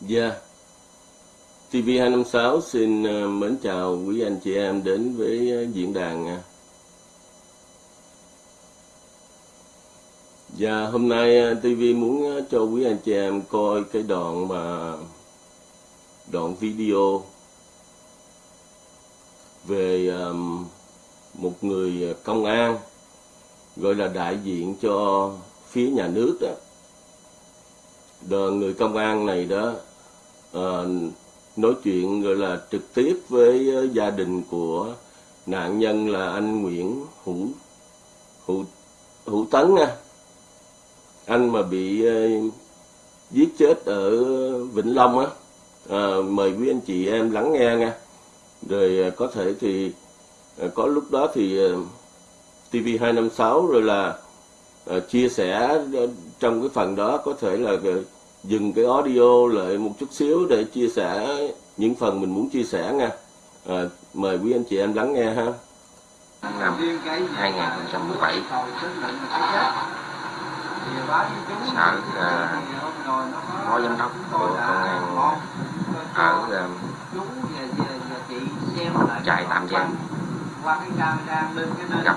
Dạ. TV256 xin ờ, mến chào quý anh chị em đến với ờ, diễn đàn. nha. Dạ, hôm nay ờ, TV muốn cho quý anh chị em coi cái đoạn mà đoạn video về một người công an gọi là đại diện cho phía nhà nước đó. Đờ người công an này đó uh, nói chuyện gọi là trực tiếp với ờ, gia đình của nạn nhân là anh Nguyễn Hữu Hữu Hữu Tấn nha. Anh mà bị uh, giết chết ở Vĩnh Long á. Ờ, mời quý anh chị em lắng nghe nha. Rồi có thể thì có lúc đó thì TV256 rồi là chia sẻ trong cái phần đó có thể là dừng cái audio lại một chút xíu để chia sẻ những phần mình muốn chia sẻ nha. À, mời quý anh chị em lắng nghe ha. năm 2017 sở à, phó giám đốc của công an ở à, trại tạm giam gặp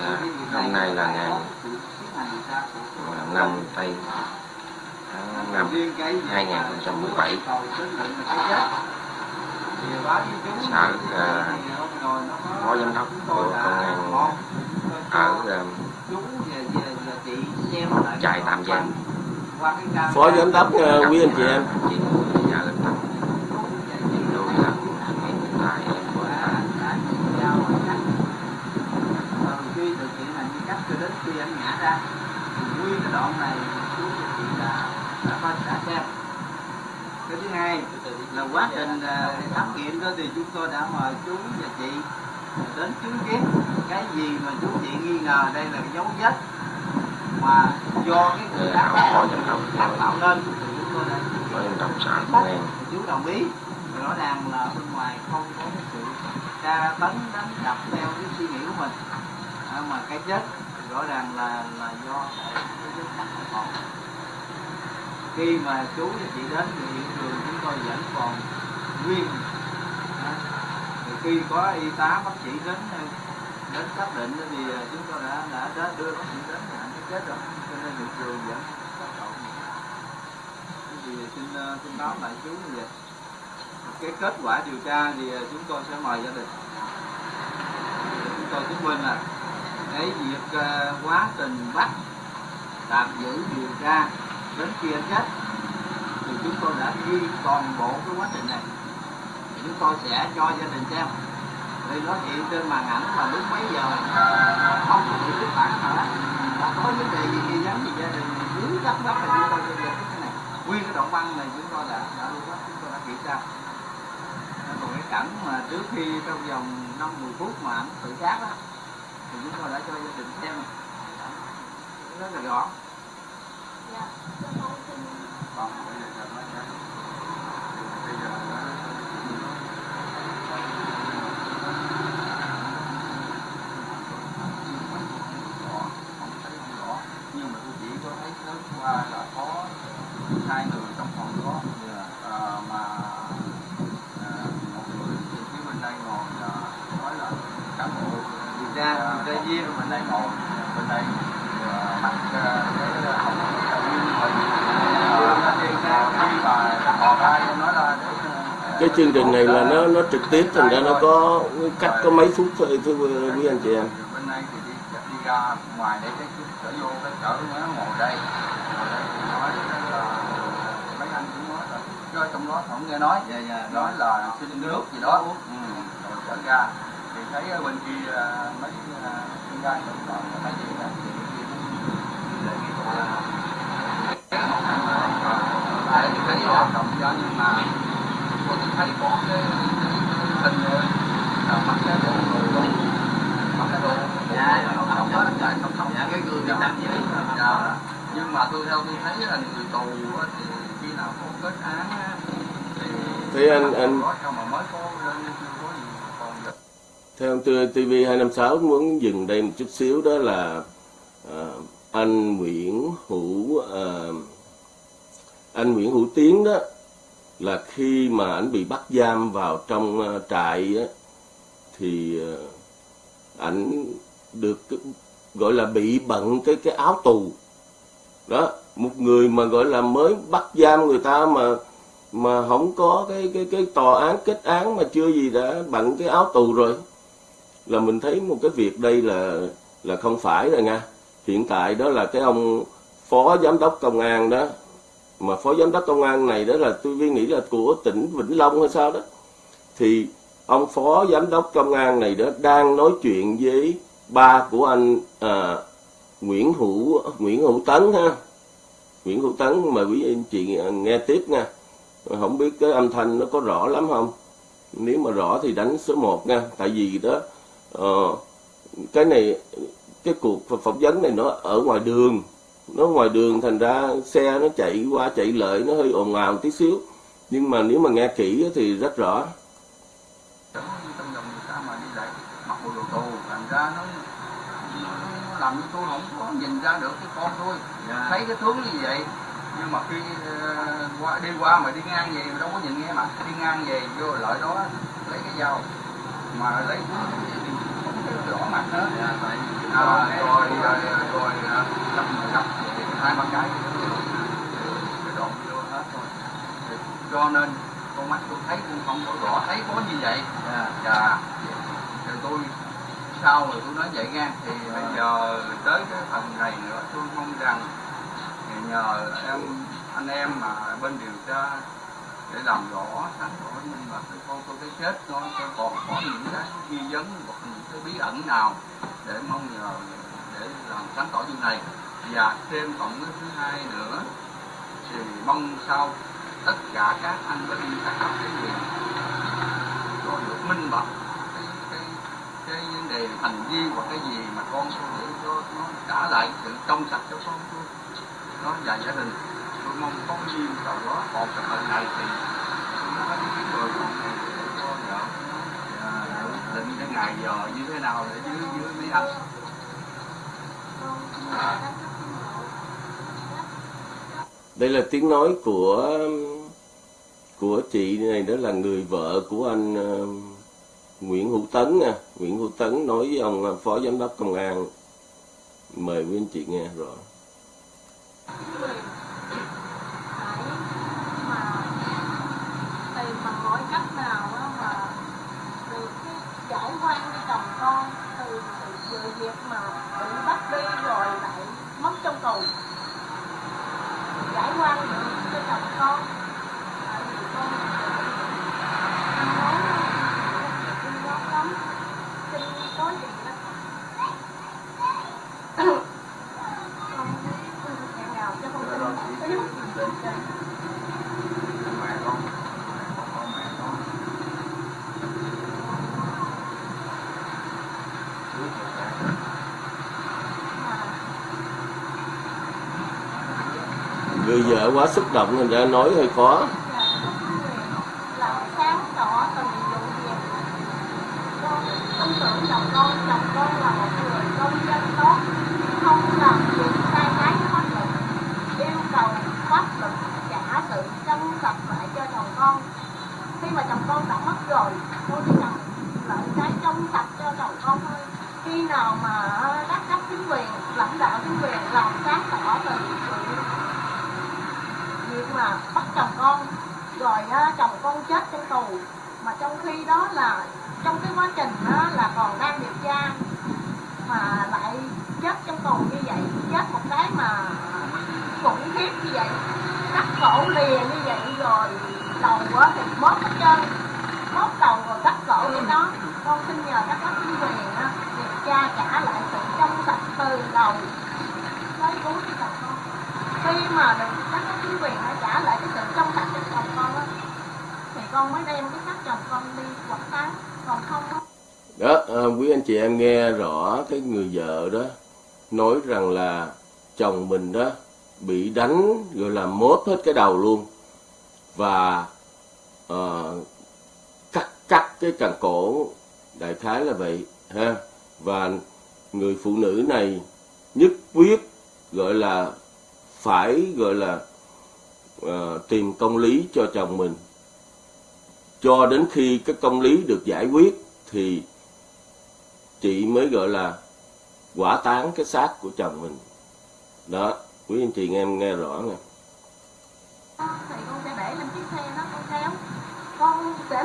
à, hôm nay là ngày à, 5 tây tháng 5 2017 sở à, phó giám đốc của công an ở à, trại tạm giam Phó giám đốc ờ, quý anh chị em. chị nhà lên tập tôi là hiện tại em của anh khi thực hiện hành vi cắt cho đến khi anh ngã ra thì nguyên cái đoạn này chú và chị đã đã có đã xem. Cái thứ hai là quá trình à, khám nghiệm đó thì chúng tôi đã mời chú và chị đến chứng kiến cái gì mà chú chị nghi ngờ. Đây là cái dấu vết mà do cái người giám đốc. tạo nên thì chúng tôi đã chú đồng ý. Rõ ràng là bên ngoài không có cái sự tra tấn đánh đập theo cái suy nghĩ của mình. À, mà cái chết rõ ràng là là do cái vết cắt khi mà chú và chị đến thì hiện trường chúng tôi vẫn còn nguyên. À, thì khi có y tá bác sĩ đến ờ, đến xác định thì ờ, chúng tôi đã đã, đã đưa bác sĩ đến là cái chết rồi. Cho nên hiện trường vẫn còn động thì xin ờ, xin báo lại chú như vậy. Cái kết quả điều tra thì chúng tôi sẽ mời gia đình. Chúng tôi chứng minh là cái việc ờ, quá trình bắt, tạm giữ, điều tra, đến kia anh chết, thì chúng tôi đã ghi toàn bộ cái quá trình này. Thì chúng tôi sẽ cho gia đình xem. Thì nó hiện trên màn ảnh là lúc mấy giờ, không có bị biết bản hả đã có vấn đề gì nghi vấn thì gia đình dưới thắc mắc là chúng tôi sẽ giải cái này. Nguyên cái đoạn băng này chúng tôi đã đã lưu bắt chúng tôi đã kiểm tra. Còn cái cảnh mà trước khi trong vòng năm 10 phút mà ảnh tự sát đó thì chúng tôi đã cho gia đình xem rất là rõ còn bây giờ nói ra. Bây giờ nó- không thấy không rõ nhưng mà tôi chỉ có thấy sớm qua là có hai người trong phòng đó Ờ, mà ờ, một người từ phía bên đây ngồi là nói là cán bộ điều tra điều tra viên bên đây ngồi bên đây ờ, mặc ờ, cái hồng điều tra khi mà họ ra nói là để ờ, Cái chương trình này là nó nó trực tiếp, thành ra nó có cách có mấy phút thôi, thưa quý anh chị em. bên này thì đi đi ra ngoài để cái chở vô cái chở nó ngồi đây mấy anh cũng nói là trong đó không nghe nói về nói là xin nước gì đó uống ừ. rồi chở ra thì thấy bên kia mấy con gái cũng còn người gì đó thì đề nghị tại thì thấy hoạt động cho nhưng mà thấy có cái hình mặt cái đồ luôn mặt cái đồ Dạ, không không hết dạ không không dạ cái gương bị tắt dưới dạ. Nhưng mà tôi theo tôi thấy là người tù á, thì khi nào có kết án á, thì Thế anh- anh- có sao mà mới có lên chưa có gì còn giờ Theo TV 256 muốn dừng đây một chút xíu đó là à, anh Nguyễn Hữu à, anh Nguyễn Hữu Tiến đó là khi mà anh bị bắt giam vào trong ờ, trại á, thì ờ, ảnh được gọi là bị bận cái cái áo tù. Đó một người mà gọi là mới bắt giam người ta mà mà không có cái cái cái tòa án kết án mà chưa gì đã bận cái áo tù rồi là mình thấy một cái việc đây là là không phải rồi nha. Hiện tại đó là cái ông phó giám đốc công an đó mà phó giám đốc công an này đó là tôi nghĩ là của tỉnh Vĩnh Long hay sao đó. Thì ông phó giám đốc công an này đó đang nói chuyện với ba của anh à, Nguyễn Hữu Nguyễn Hữu Tấn ha. Nguyễn Hữu Tấn mời quý anh chị nghe tiếp nha. Không biết cái âm thanh nó có rõ lắm không? Nếu mà rõ thì đánh số 1 nha. Tại vì đó uh, cái này cái cuộc phỏng vấn này nó ở ngoài đường nó ngoài đường thành ra xe nó chạy qua chạy lại nó hơi ồn ào tí xíu. Nhưng mà nếu mà nghe kỹ á thì rất rõ. Trong trong vòng người ta mà đi lại mặc bộ đồ tù thành ra nó, nó, nó làm như tôi không có nhìn ra được cái con tôi Dạ. thấy cái tướng như vậy? Nhưng mà khi ờ, qua đi qua mà đi ngang về mà đâu có nhìn nghe mặt đi ngang về vô lợi đó lấy cái dao. Mà lấy cũng không có rõ mặt nữa Dạ, tại à, rồi rồi rồi à, hai ba cái cái đoạn vô hết Thì cho nên con mắt tôi thấy cũng không có rõ thấy có như vậy? Dạ. dạ. Thì tôi sau rồi tôi nói vậy nha. Thì bây giờ tới cái phần này nữa tôi mong rằng nhờ em anh em mà bên điều tra để làm rõ sáng tỏ minh bạch cái con tôi cái chết nó còn có những cái nghi vấn hoặc những cái bí ẩn nào để mong nhờ, để làm sáng tỏ chuyện này. Và thêm cộng cái thứ hai nữa, thì mong sau tất cả các anh bên các cấp cái gì có được minh bạch cái cái cái vấn đề hành vi hoặc cái gì mà con tôi để cho nó trả lại sự trong sạch cho con tôi nó và gia đình. Tôi mong có cái duyên cầu đó một cái phần này thì tôi nói cái người con này để cho vợ à, định cái ngày giờ như thế nào để dưới dưới mấy đây là tiếng nói của của chị này đó là người vợ của anh ờ, Nguyễn Hữu Tấn nha. Nguyễn Hữu Tấn nói với ông ờ, phó giám đốc công an. Mời quý anh chị nghe rõ phải mà tìm bằng mọi cách nào đó mà từ cái giải quan cho chồng con từ sự việc mà bị bắt đi rồi lại mất trong tù giải quan được Thank you con tại vì con nói xin góp lắm xin có gì đó con hẹn nào cho con xin có giúp mẹ con mẹ con con mẹ con người vợ quá xúc động thành ra nói hơi khó làm sáng tỏ từng vụ việc con tin tưởng chồng con chồng con là một người công dân tốt không làm việc sai trái với pháp luật yêu cầu pháp luật trả sự trong sạch lại cho chồng con khi mà chồng con đã mất rồi con chỉ cần lại cái trong sạch cho chồng con thôi khi nào mà các cấp chính quyền lãnh đạo chính quyền làm sáng tỏ từ sự việc mà bắt chồng con rồi á, chồng con chết trong tù mà trong khi đó là trong cái quá trình đó là còn đang điều tra mà lại chết trong tù như vậy chết một cái mà khủng khiếp như vậy cắt cổ lìa như vậy rồi đầu á thì mốt hết trơn mốt đầu rồi cắt cổ với nó con xin nhờ các cấp chính quyền á điều tra trả lại sự trong sạch từ đầu tới cuối cho chồng con khi mà được các cái chính quyền nó trả lại cái sự trong sạch cho chồng con á thì con mới đem cái xác chồng con đi quảng táng còn không đó à, quý anh chị em nghe rõ cái người vợ đó nói rằng là chồng mình đó bị đánh rồi là mốt hết cái đầu luôn. Và ờ, cắt cắt cái cần cổ đại khái là vậy ha. Và người phụ nữ này nhất quyết gọi là phải gọi là ờ, tìm công lý cho chồng mình cho đến khi cái công lý được giải quyết thì chị mới gọi là quả táng cái xác của chồng mình. Đó, quý anh chị nghe em nghe rõ nè thì con sẽ để lên chiếc xe đó, con kéo. Con sẽ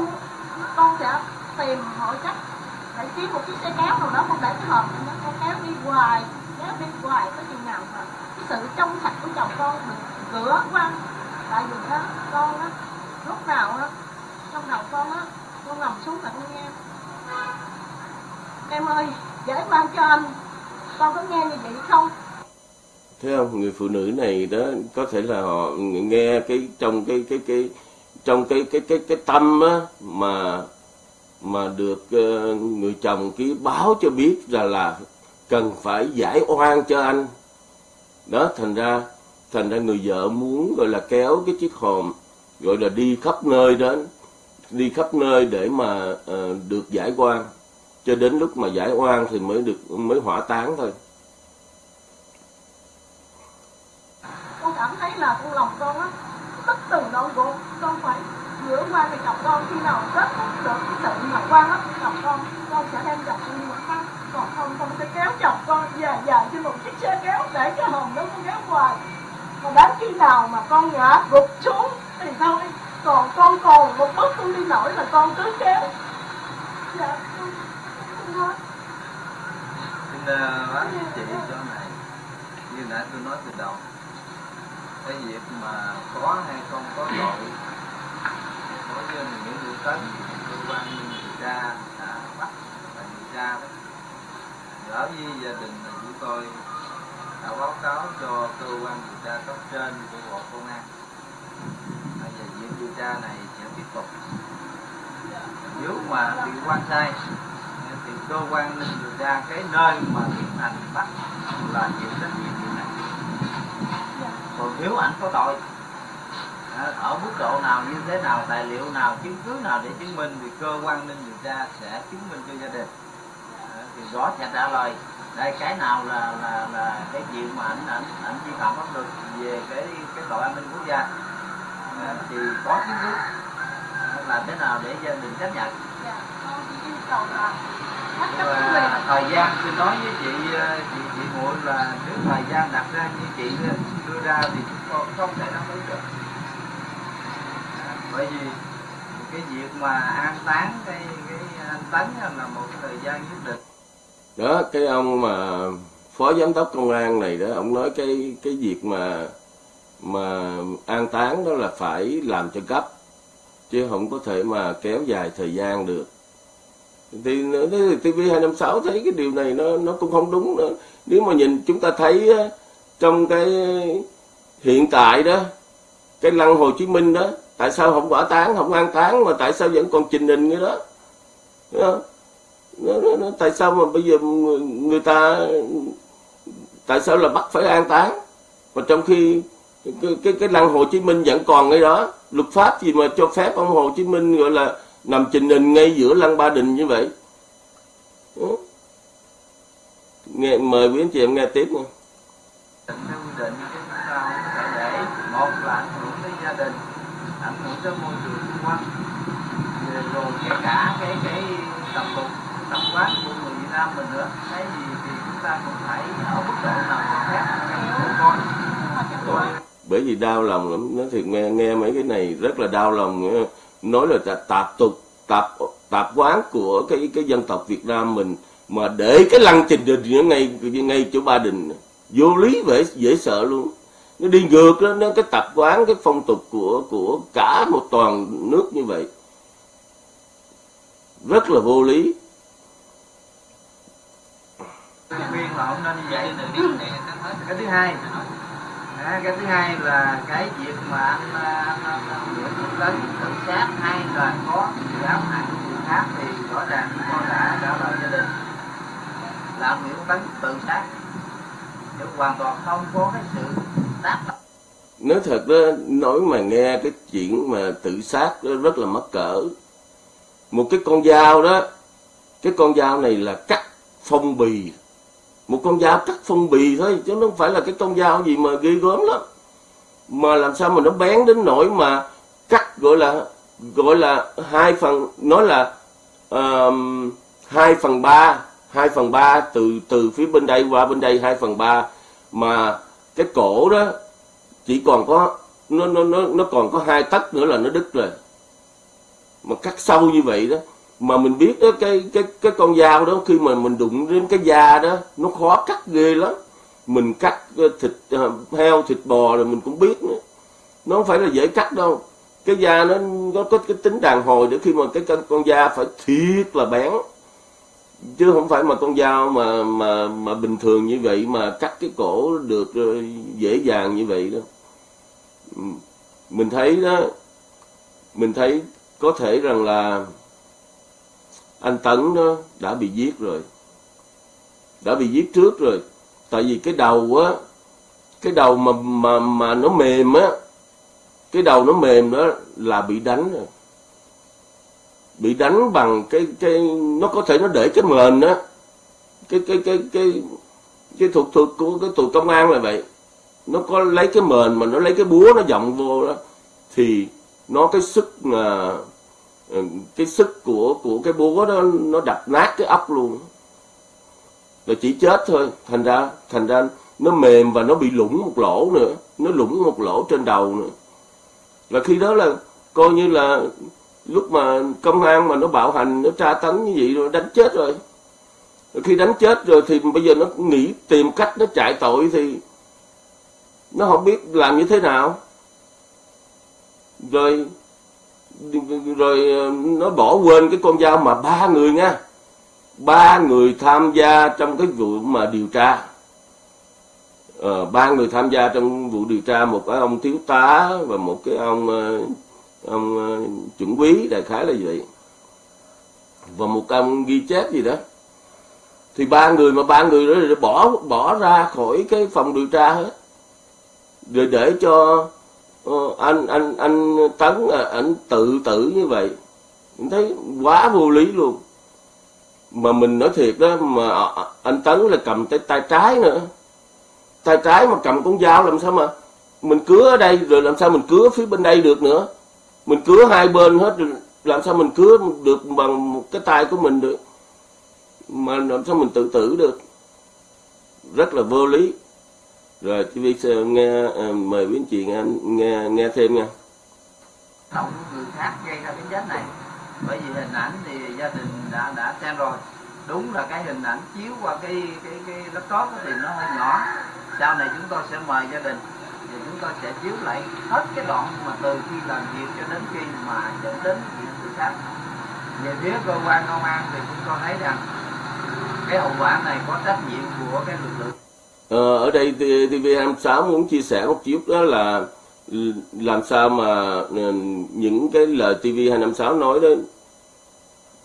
con sẽ tìm mọi cách để kiếm một chiếc xe kéo nào đó con để cái hộp đó, con kéo đi hoài, kéo đi hoài có chừng nào mà cái sự trong sạch của chồng con được rửa quăng tại vì đó, con á, lúc nào á trong đầu con á con nằm xuống là con nghe. Em ơi giải oan cho anh. Con có nghe như vậy không? Thế không người phụ nữ này đó có thể là họ nghe cái trong cái cái cái trong cái cái cái cái tâm á mà mà được uh, người chồng ký báo cho biết là là cần phải giải oan cho anh. Đó thành ra thành ra người vợ muốn gọi là kéo cái chiếc hòm gọi là đi khắp nơi đến đi khắp nơi để mà uh, được giải quan, cho đến lúc mà giải oan thì mới được mới hỏa táng thôi. Con cảm thấy là con lòng con á. Tất từng đau khổ con phải rửa qua thì chồng con. Khi nào kết thúc được cái sự mà quan á chồng con con sẽ đem chồng con mà một khác. Còn không con sẽ kéo chồng con dài dài trên một chiếc xe kéo để cho hồn đó con kéo hoài. Còn đến khi nào mà con ngã gục xuống thì thôi còn con còn một bước con đi nổi là con cứ kéo. Dạ con con thôi xin uh, bác chị cho này như nãy tôi nói từ đầu cái việc mà có hay không có tội đối với những vụ tấn cơ quan điều tra đã bắt và điều tra đó. Đối với gia đình là chúng tôi đã báo cáo cho cơ quan điều tra cấp trên của bộ công an điều tra này sẽ tiếp tục nếu mà bị quan sai, thì cơ quan nên điều tra cái nơi mà tiến hành bắt là chịu trách nhiệm chuyện này còn nếu ảnh có tội à, ở mức độ nào, như thế nào, tài liệu nào, chứng cứ nào để chứng minh, thì cơ quan nên điều tra sẽ chứng minh cho gia đình. À, thì rõ sẽ trả lời, đây cái nào là là là cái chuyện mà ảnh ảnh ảnh vi phạm pháp luật về cái cái tội an ninh quốc gia thì có cứ à, làm thế nào để gia đình chấp nhận? Dạ con chỉ yêu cầu là quyền. thời gian tôi nói với chị ờ, chị chị muội là nếu thời gian đặt ra như chị đưa ra thì chúng con không thể đáp ứng được. À, bởi vì cái việc mà an táng cái cái anh tấn là một cái thời gian nhất định. Đó cái ông mà phó giám đốc công an này đó ông nói cái cái việc mà mà an táng đó là phải làm cho gấp chứ không có thể mà kéo dài thời gian được. Thì TV 256 thấy cái điều này nó nó cũng không đúng nữa. Nếu mà nhìn chúng ta thấy trong cái hiện tại đó cái lăng Hồ Chí Minh đó tại sao không quả táng không an táng mà tại sao vẫn còn trình hình như đó? Nó, nó, nó, tại sao mà bây giờ người, người ta tại sao là bắt phải an táng? Mà trong khi cái cái, cái lăng Hồ Chí Minh vẫn còn ngay đó. Luật pháp gì mà cho phép ông Hồ Chí Minh gọi là nằm trình hình ngay giữa lăng Ba Đình như vậy? Nghe mời quý anh chị em nghe tiếp nha. Định chúng ta để một là ảnh hưởng tới gia đình ảnh hưởng tới môi trường xung quanh. Rồi, kể cả cái cái tập tục tập quán của người Việt Nam mình nữa. Cái gì thì chúng ta cũng phải ở mức độ nào cho phép. Cho con bởi vì đau lòng lắm. Nó thiệt, nghe nghe mấy cái này rất là đau lòng. Nói là tà- tạp tục, tạp tạp quán của cái cái dân tộc Việt Nam mình. Mà để cái lăng trình đình những ngay ngay chỗ Ba Đình, vô lý vậy dễ sợ luôn. Nó đi ngược đó, nó cái tập quán, cái phong tục của của cả một toàn nước như vậy. Rất là vô lý. Là không nên vậy cái thứ hai à, cái thứ hai là cái việc mà anh Nguyễn Hữu Tấn tự sát hay là có sự ám hại người khác thì rõ ràng chúng tôi đã trả lời gia đình là anh Nguyễn Hữu Tấn tự sát chứ hoàn toàn không có cái sự tác động nói thật đó nói mà nghe cái chuyện mà tự sát đó rất là mắc cỡ một cái con dao đó cái con dao này là cắt phong bì một con dao cắt phong bì thôi chứ nó không phải là cái con dao gì mà ghê gớm lắm. Mà làm sao mà nó bén đến nỗi mà cắt gọi là gọi là hai phần nói là um, hai phần ba hai phần ba từ từ phía bên đây qua bên đây hai phần ba. Mà cái cổ đó chỉ còn có nó nó nó nó còn có hai tấc nữa là nó đứt rồi. Mà cắt sâu như vậy đó mà mình biết đó cái cái cái con dao đó khi mà mình đụng đến cái da đó nó khó cắt ghê lắm. Mình cắt ờ, thịt ờ, heo thịt bò rồi mình cũng biết nữa. Nó không phải là dễ cắt đâu. Cái da nó nó có cái tính đàn hồi để khi mà cái con, con da phải thiệt là bén. Chứ không phải mà con dao mà mà mà bình thường như vậy mà cắt cái cổ được ờ, dễ dàng như vậy đó. Ừ. Mình thấy đó mình thấy có thể rằng là anh Tấn đó đã bị giết rồi. Đã bị giết trước rồi. Tại vì cái đầu á, cái đầu mà mà mà nó mềm á, cái đầu nó mềm đó là bị đánh rồi. Bị đánh bằng cái cái, nó có thể nó để cái mền á. Cái cái cái cái cái thuật thuật của cái tù công an là vậy. Nó có lấy cái mền mà nó lấy cái búa nó vọng vô đó, thì nó cái sức mà Ờ, cái sức của của cái búa đó, nó đập nát cái ốc luôn. Rồi chỉ chết thôi. Thành ra thành ra nó mềm và nó bị lủng một lỗ nữa. Nó lủng một lỗ trên đầu nữa. Là khi đó là coi như là lúc mà công an mà nó bạo hành, nó tra tấn như vậy rồi đánh chết rồi. Khi đánh chết rồi thì bây giờ nó nghĩ tìm cách nó chạy tội thì nó không biết làm như thế nào. Rồi rồi ờ, nó bỏ quên cái con dao mà ba người nha ba người tham gia trong cái vụ mà điều tra. Ờ, ba người tham gia trong vụ điều tra một cái ông thiếu tá và một cái ông ờ, ông ờ, chuẩn quý đại khái là vậy. Và một ông ghi chép gì đó. Thì ba người mà ba người đó bỏ bỏ ra khỏi cái phòng điều tra hết. Rồi để cho uh, anh anh anh tấn à, ảnh tự tử như vậy mình thấy quá vô lý luôn. Mà mình nói thiệt đó mà à, à, anh tấn là cầm tay tay trái nữa. Tay trái mà cầm con dao làm sao mà mình cứa ở đây rồi làm sao mình cứa phía bên đây được nữa. Mình cứa hai bên hết rồi làm sao mình cứa được bằng một cái tay của mình được. Mà làm sao mình tự tử được. Rất là vô lý rồi TV nghe ờ, mời quý anh chị nghe nghe nghe thêm nha. Động người khác gây ra cái chết này. Bởi vì hình ảnh thì gia đình đã đã xem rồi. Đúng là cái hình ảnh chiếu qua cái cái cái laptop thì nó hơi nhỏ. Sau này chúng tôi sẽ mời gia đình thì chúng tôi sẽ chiếu lại hết cái đoạn mà từ khi làm việc cho đến khi mà dẫn đến việc tự sát. Về phía cơ quan công an thì chúng tôi thấy rằng cái hậu quả này có trách nhiệm của cái lực lượng Ờ, ở đây TV26 muốn chia sẻ một chút đó là ừ, làm sao mà ừ, những cái lời TV256 nói đó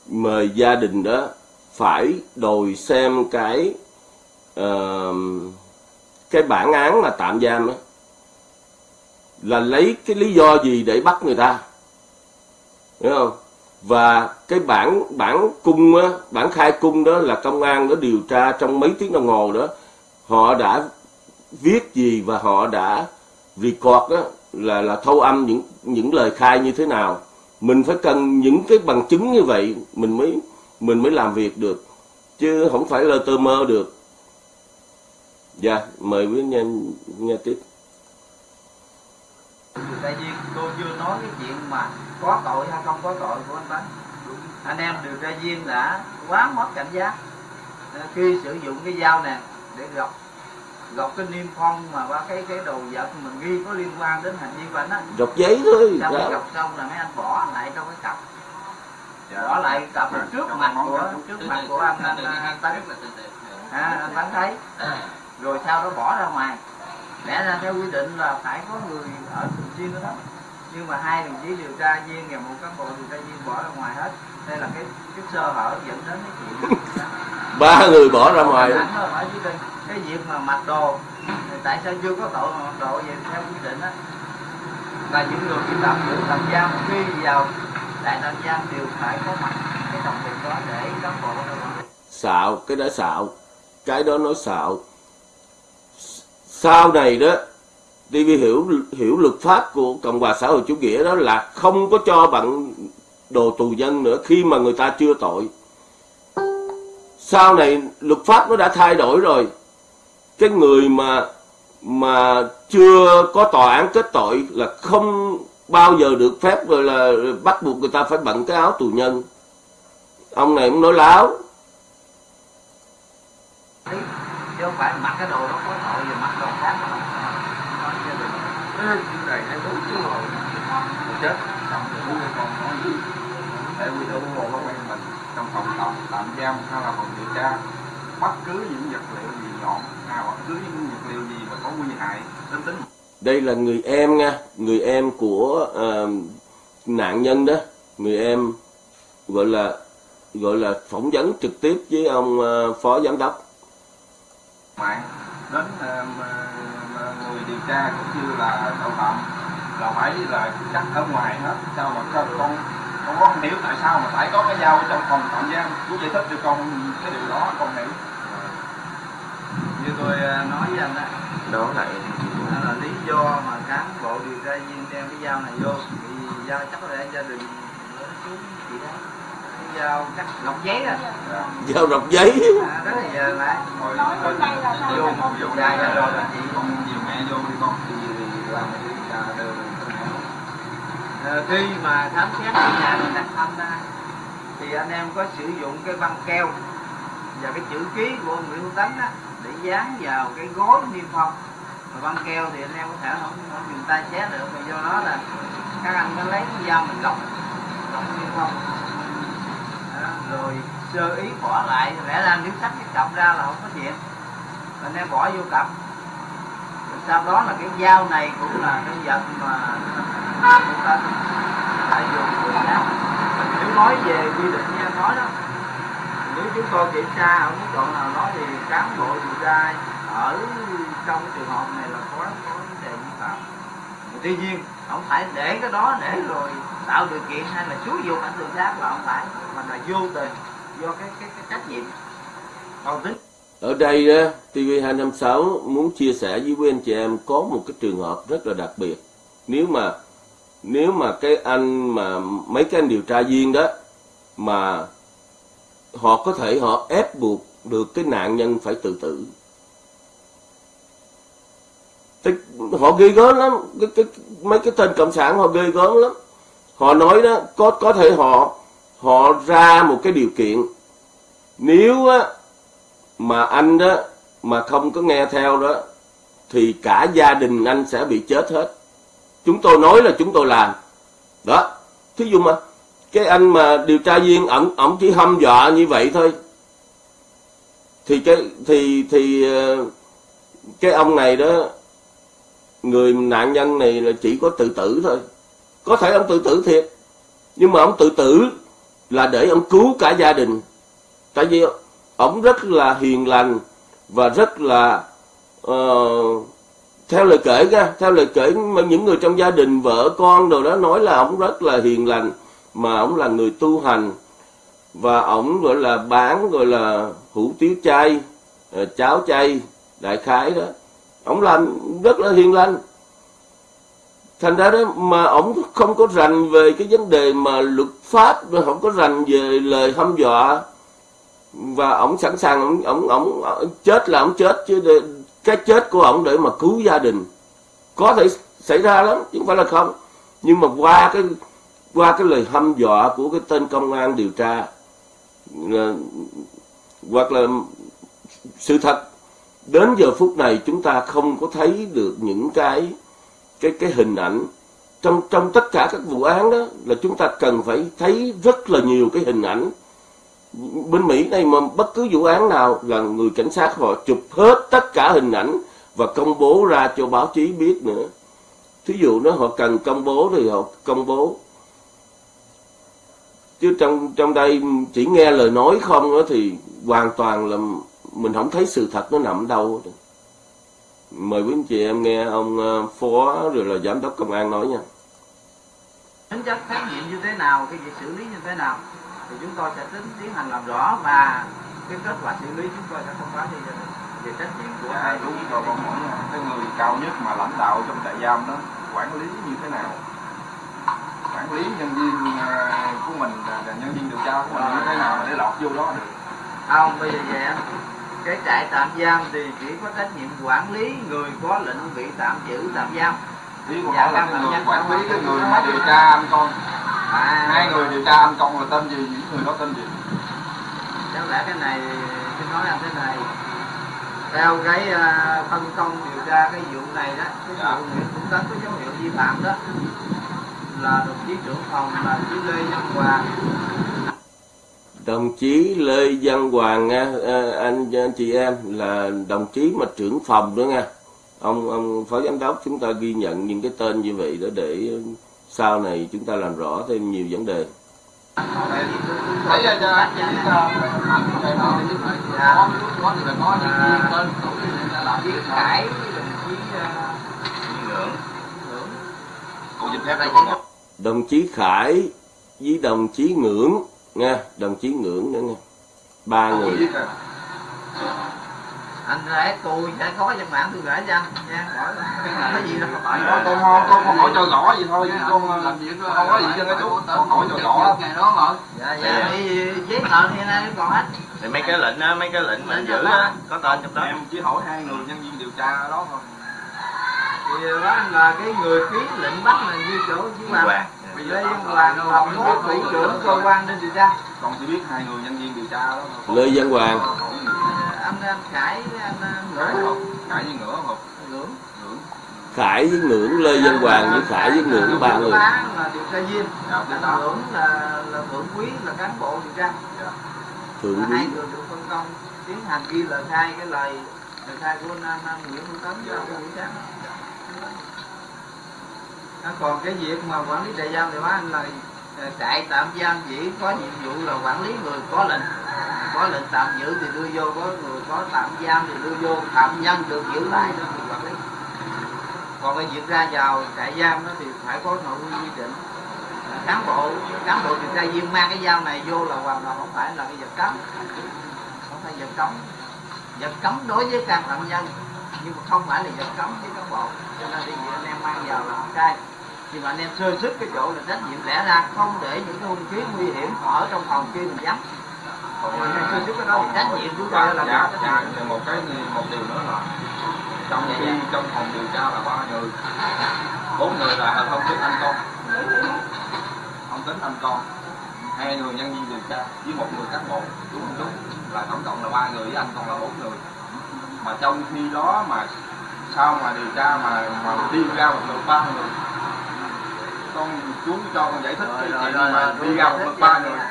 mời gia đình đó phải đòi xem cái uh, cái bản án mà tạm giam đó là lấy cái lý do gì để bắt người ta hiểu không? Và cái bản bản cung á bản khai cung đó là công an nó điều tra trong mấy tiếng đồng hồ đó họ đã viết gì và họ đã record đó là là thâu âm những những lời khai như thế nào. Mình phải cần những cái bằng chứng như vậy, mình mới mình mới làm việc được, chứ không phải là tơ mơ được. Dạ mời quý nghe nghe tiếp. Tại vì cô chưa nói cái chuyện mà có tội hay không có tội của anh Tấn anh em điều tra viên đã quá mất cảnh giác. Khi sử dụng cái dao này để gọc gọc cái niêm phong mà qua cái cái đồ vật mình ghi có liên quan đến hành vi của anh á. Gọc giấy thôi sau khi gọc xong là mấy anh bỏ lại trong cái cặp. Dạ. bỏ lại cặp dạ. trước mặt của trước mặt của anh anh, anh tấn. À, anh tấn thấy. Rồi sau đó bỏ ra ngoài. Lẽ ra theo quy định là phải có người ở thường xuyên đó, đó. Nhưng mà hai đồng chí điều tra viên và một cán bộ điều tra viên bỏ ra ngoài hết đây là cái cái sơ hở dẫn đến cái chuyện ba người bỏ ra ngoài. cái việc mà mặc đồ. Tại sao chưa có tội mặc đồ vậy theo quy định á? Là những người bị tạm giữ tạm giam khi vào đại tạm giam đều phải có mặt cái đồng tiền đó để cán bộ xạo cái đó xạo. Cái đó nói xạo. Sau này đó TV hiểu hiểu luật pháp của Cộng hòa xã hội chủ nghĩa đó là không có cho bạn đồ tù nhân nữa khi mà người ta chưa tội. Sau này luật pháp nó đã thay đổi rồi. Cái người mà mà chưa có tòa án kết tội là không bao giờ được phép rồi là bắt buộc người ta phải bận cái áo tù nhân. Ông này cũng nói láo. Chứ không phải mặc cái đồ đó có tội rồi mặc đồ khác mà. Nói chưa được Cái này hai bốn chứ Rồi chết xong rồi chúng con nói gì để quy định bộ công an mình trong phòng tạm tạm giam hay là phòng điều tra bất cứ những vật liệu gì nhọn hay bất cứ những vật liệu gì mà có nguy hại đến tính. Đây là người em nha người em của ờ, nạn nhân đó. Người em gọi là gọi là phỏng vấn trực tiếp với ông ờ, phó giám đốc. Mạng đến mà người điều tra cũng như là tội phạm là phải là cắt ở ngoài hết sao mà con con con không hiểu tại sao mà phải có cái dao trong phòng tạm giam? Chú giải thích cho con cái điều đó con hiểu. Như tôi ờ, nói với anh đó đó lại đó là lý do mà cán bộ điều tra viên đem cái dao này vô. Vì dao chắc là gia đình lớn chú chị đó. Cái dao cắt lọc giấy đó giao rọc giấy. À, đó là giờ lại là nói vô là không vô ra ra rồi, rồi chị. con nhiều mẹ vô đi con. Thì làm cái điều tra đều Ờ, khi mà khám xét cái nhà mình đặt thăm ra thì anh em có sử dụng cái băng keo và cái chữ ký của ông Nguyễn Hữu Tánh á, để dán vào cái gối niêm phong. Và băng keo thì anh em có thể không, không dùng tay xé được mà do đó là các anh có lấy cái dao mình lọc lọc niêm phong. Đó, rồi sơ ý bỏ lại rẽ ra nếu sách cái cặp ra là không có chuyện anh em bỏ vô cặp. Rồi sau đó là cái dao này cũng là cái vật mà chúng ta phải dùng người khác nếu nói về quy định như nói đó nếu chúng tôi kiểm tra ở mức độ nào đó thì cán bộ điều tra ở trong trường hợp này là có có vấn đề vi phạm tuy nhiên ông phải để cái đó để rồi tạo điều kiện hay là xúi dục ảnh tự sát là ông phải mà là vô tình do cái cái, cái trách nhiệm còn tính ở đây TV256 muốn chia sẻ với quý anh chị em có một cái trường hợp rất là đặc biệt. Nếu mà nếu mà cái anh mà mấy cái anh điều tra viên đó mà họ có thể họ ép buộc được cái nạn nhân phải tự tử. Tức, họ ghê gớm lắm. Cái, cái, mấy cái tên cộng sản họ ghê gớm lắm. Họ nói đó có có thể họ họ ra một cái điều kiện. Nếu á mà anh đó mà không có nghe theo đó thì cả gia đình anh sẽ bị chết hết chúng tôi nói là chúng tôi làm. Đó thí dụ mà cái anh mà điều tra viên ổng ổng chỉ hâm dọa như vậy thôi. Thì cái thì thì ờ, cái ông này đó người nạn nhân này là chỉ có tự tử thôi. Có thể ông tự tử thiệt nhưng mà ông tự tử là để ông cứu cả gia đình. Tại vì ông rất là hiền lành và rất là uh, theo lời kể ra, theo lời kể mà những người trong gia đình, vợ, con đồ đó nói là ông rất là hiền lành, mà ông là người tu hành, và ông gọi là, bán, gọi là, hủ tiếu chay ờ, cháo chay, đại khái đó. Ông làm rất là hiền lành. Thành ra đó, mà ông không có rành về cái vấn đề mà luật pháp, mà không có rành về lời hăm dọa, và ông sẵn sàng ông ông ông ờ, chết là ông chết, chứ cái chết của ông để mà cứu gia đình. Có thể xảy ra lắm chứ không phải là không. Nhưng mà qua cái qua cái lời hăm dọa của cái tên công an điều tra là, hoặc là sự thật đến giờ phút này chúng ta không có thấy được những cái cái cái hình ảnh. Trong trong tất cả các vụ án đó là chúng ta cần phải thấy rất là nhiều cái hình ảnh bên Mỹ này mà bất cứ vụ án nào là người cảnh sát họ chụp hết tất cả hình ảnh và công bố ra cho báo chí biết nữa. Thí dụ nó họ cần công bố thì họ công bố. Chứ trong trong đây chỉ nghe lời nói không đó thì hoàn toàn là mình không thấy sự thật nó nằm đâu. Mời quý anh chị em nghe ông ờ, phó rồi là giám đốc công an nói nha. Tính chất khám nghiệm như thế nào, cái việc xử lý như thế nào? Thì chúng tôi sẽ tính tiến hành làm rõ và cái kết quả xử lý chúng tôi sẽ thông báo đình về trách nhiệm của dạ, hai đúng rồi con hỏi cái người cao nhất mà lãnh đạo trong trại giam đó. Quản lý như thế nào? Quản lý nhân viên à, của mình là nhân viên điều tra của mình như thế nào mà để lọt vô đó được? Không bây giờ vậy cái trại tạm giam thì chỉ có trách nhiệm quản lý người có lệnh bị tạm giữ tạm giam ý con Dạ, hỏi là căn cái bệnh người quản lý cái người mà điều tra anh con. À, hai người điều tra anh con là tên gì những người đó tên gì? Chẳng lẽ cái này tôi nói là thế này. Theo cái à, phân công điều tra cái vụ này đó cái Dạ. vụ Nguyễn Hữu Tấn có dấu hiệu vi phạm đó. Là đồng chí trưởng phòng là chí Lê Văn Hoàng đồng chí Lê Văn Hoàng nha anh anh chị em là đồng chí mà trưởng phòng nữa nha ông ông phó giám đốc, chúng ta ghi nhận những cái tên như vậy đó để sau này chúng ta làm rõ thêm nhiều vấn đề. Đồng chí Khải với đồng chí Ngưỡng nha đồng chí Ngưỡng nữa nha ba người anh rể tôi sẽ có văn bản tôi gửi cho anh. Nha hỏi có gì đâu. Tại con con con con hỏi cho rõ vậy thôi chứ con làm việc không có gì cho nó chú con hỏi cho rõ. ngày đó mà. Dạ dạ. đi giấy tờ thì nay còn hết. Thì mấy cái lệnh á mấy cái lệnh mà giữ á có tên trong đó. Em chỉ hỏi hai người nhân viên điều tra đó thôi. Thì đó là cái người ký lệnh bắt là như chỗ chứ mà Lê Văn Hoàng là phó thủ trưởng cơ quan nên điều tra. Con chỉ biết hai người nhân viên điều tra đó thôi. Lê Văn Hoàng anh anh Khải với anh cãi cãi với ngửa không Ngưỡng ngưỡng Khải với Ngưỡng Lê Văn Hoàng với Khải với Ngưỡng ba người. Phá là điều tra viên. Dạ đó Ngưỡng là là thượng quý là cán bộ điều tra. Thượng Là quý. hai người được phân công tiến hành ghi lời khai cái lời lời khai của anh, anh, Nguyễn Hữu Tấn cho cái buổi sáng à, còn cái việc mà quản lý trại giam thì nói anh là trại tạm giam chỉ có nhiệm vụ là quản lý người có lệnh. Có lệnh tạm giữ thì đưa vô, có người có tạm giam thì đưa vô. Phạm nhân được giữ lại đó thì quản lý. Còn cái việc ra vào trại giam đó thì phải có nội quy quy định. Cán bộ cán bộ điều tra viên mang cái dao này vô là hoàn toàn không phải là cái vật cấm. Không phải vật cấm. Vật cấm đối với can phạm nhân, nhưng mà không phải là vật cấm với cán bộ. Cho nên đi anh em mang vào là không sai nhưng mà anh em sơ sức cái chỗ là trách nhiệm lẽ ra không để những cái hung khí nguy hiểm ở trong phòng khi mình vắng còn anh em sơ sức cái đó thì trách nhiệm chúng là dạ, trách dạ, nhiệm. dạ, một cái một điều nữa là trong Dạ, khi dạ. trong phòng điều tra là ba người. Bốn người là không tính anh con. Không tính anh con. Hai người nhân viên điều tra với một người cán bộ đúng không đúng? Là tổng cộng là ba người với anh còn là bốn người. Mà trong khi đó mà sau mà điều tra mà mà đi ra một lượt ba người con chú cho con giải thích cái Rồi, chuyện rồi, mà rồi, đi ra một cho ba người nghe.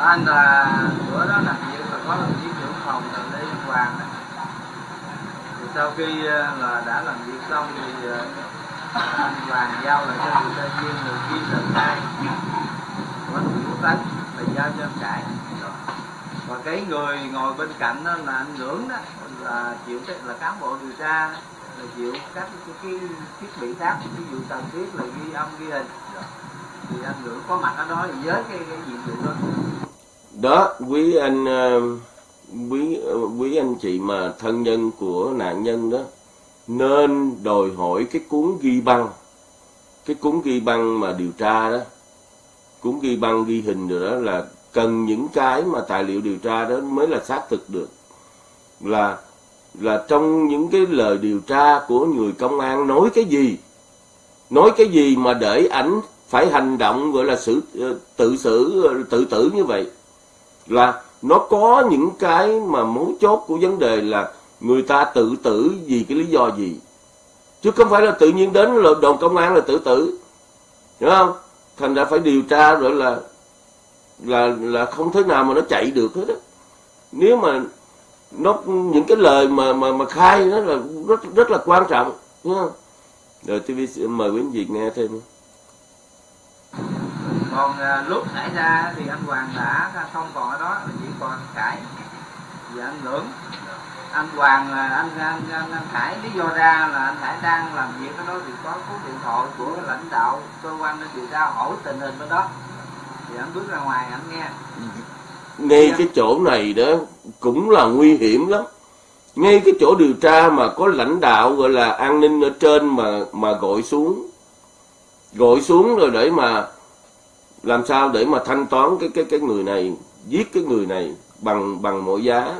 anh là bữa đó làm việc là có đồng chí trưởng phòng là Lê Hoàng đó. thì sau khi ờ, là đã làm việc xong thì ờ, anh Hoàng giao lại cho điều tra viên người lời khai của đồng chí Tấn là giao cho anh Trại và cái người ngồi bên cạnh đó là anh Ngưỡng đó là chịu cái là cán bộ điều tra là chịu các cái, cái thiết bị khác ví dụ cần thiết là ghi âm ghi hình. Thì anh ngữ có mặt ở đó thì với cái cái nhiệm vụ đó. Đó quý anh ờ, quý ờ, quý anh chị mà thân nhân của nạn nhân đó nên đòi hỏi cái cuốn ghi băng. Cái cuốn ghi băng mà điều tra đó cuốn ghi băng ghi hình rồi đó là cần những cái mà tài liệu điều tra đó mới là xác thực được. Là là trong những cái lời điều tra của người công an nói cái gì? Nói cái gì mà để ảnh phải hành động, gọi là xử ờ, tự xử ờ, tự tử như vậy? Là nó có những cái mà mấu chốt của vấn đề là người ta tự tử vì cái lý do gì? Chứ không phải là tự nhiên đến là đồn công an là tự tử. Hiểu không? Thành ra phải điều tra rồi là là là không thế nào mà nó chạy được hết á. Nếu mà nó những cái lời mà mà mà khai nó là rất rất là quan trọng đúng không? Rồi TV mời quý vị nghe thêm. Còn à, lúc xảy ra thì anh Hoàng đã không còn ở đó chỉ còn cãi và anh Lưỡng. Anh Hoàng à, anh anh, anh, anh Khải lý do ra là anh Khải đang làm việc ở đó thì có cú điện thoại của lãnh đạo cơ quan điều tra hỏi tình hình bên đó. Thì anh bước ra ngoài anh nghe ngay cái chỗ này đó cũng là nguy hiểm lắm. Ngay cái chỗ điều tra mà có lãnh đạo gọi là an ninh ở trên mà mà gọi xuống. Gọi xuống rồi để mà làm sao để mà thanh toán cái cái cái người này giết cái người này bằng bằng mọi giá.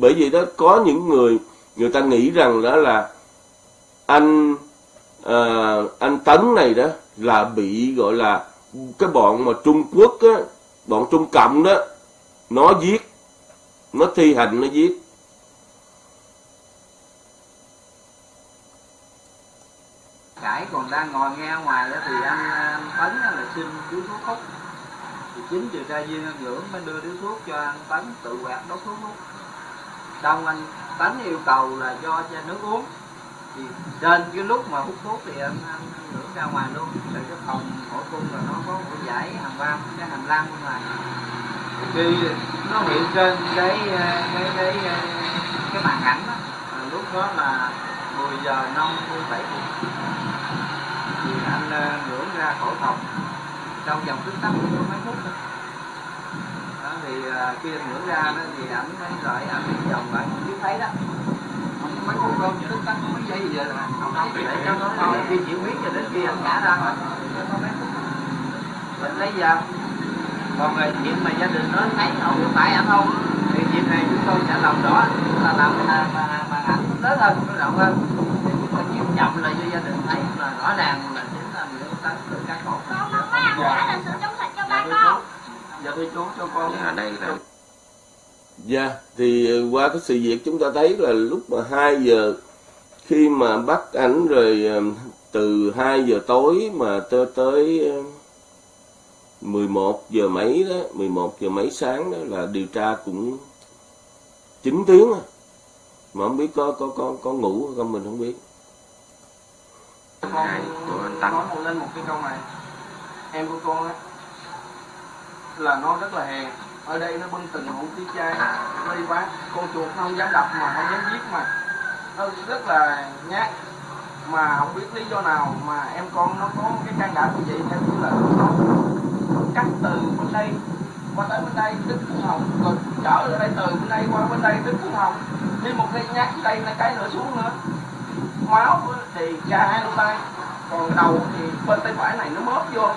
Bởi vì đó có những người người ta nghĩ rằng đó là anh à, anh tấn này đó là bị gọi là cái bọn mà trung quốc á bọn trung cộng đó nó giết nó thi hành nó giết. Cải còn đang ngồi nghe ngoài đó thì anh, anh Tấn là xin điếu thuốc hút. Thì chính điều tra viên anh Ngưỡng mới đưa điếu thuốc cho anh Tấn tự quẹt đốt thuốc hút. Xong anh Tấn yêu cầu là cho cho nước uống. Thì trên cái lúc mà hút thuốc thì anh, anh, anh Ngưỡng ra ngoài luôn. Tại cái phòng hổ cung là nó có một dãy hàng vam cái hành lang bên ngoài khi nó hiện trên cái cái cái cái, cái màn ảnh đó. à, lúc đó là 10 giờ 57 phút. Thì anh uh, ngưỡng ra khỏi phòng. Trong vòng tích tắc có mấy phút thôi. Đó, thì khi anh ngưỡng ra đó thì ảnh thấy rồi anh đi vòng lại biết thấy đó mấy phút đâu tích tắc có mấy giây gì vậy? Là không thấy. Để cho nó nói khi chịu huyết cho đến khi anh ngã ra phút mình lấy giờ. Còn người chuyện mà gia đình nó thấy không có phải anh không? Thì chuyện này chúng tôi sẽ làm rõ. Là làm mà mà mà ảnh lớn hơn nó rộng hơn. Thì chúng tôi chịu chậm lại cho gia đình thấy là rõ ràng là chính là người ta tự cắt cổ con. Không có ăn quả là sự trong sạch cho ba con. Giờ tôi chú cho con ở đây là Dạ, thì ờ, qua cái sự việc chúng ta thấy là lúc mà 2 giờ khi mà bắt ảnh rồi ờ, từ 2 giờ tối mà tới tới ờ, 11 giờ mấy đó, 11 giờ mấy sáng đó là điều tra cũng 9 tiếng à. Mà không biết có có có có ngủ không mình không biết. Này, của anh nói một lên một cái câu này em của con á là nó rất là hèn ở đây nó bưng từng hũ tí chai nó đi bán con chuột nó không dám đập mà không dám giết mà. Nó rất là nhát. Mà không biết lý do nào mà em con nó có cái can đảm như vậy theo như là nó cắt từ bên đây, qua tới bên đây đứt thân hồng rồi trở lại đây, từ bên đây qua bên đây đứt thân hồng. Đi một cái nhát đây là cái nữa xuống nữa. Máu thì ra hai lỗ tay còn đầu thì bên tay phải này nó mớp vô.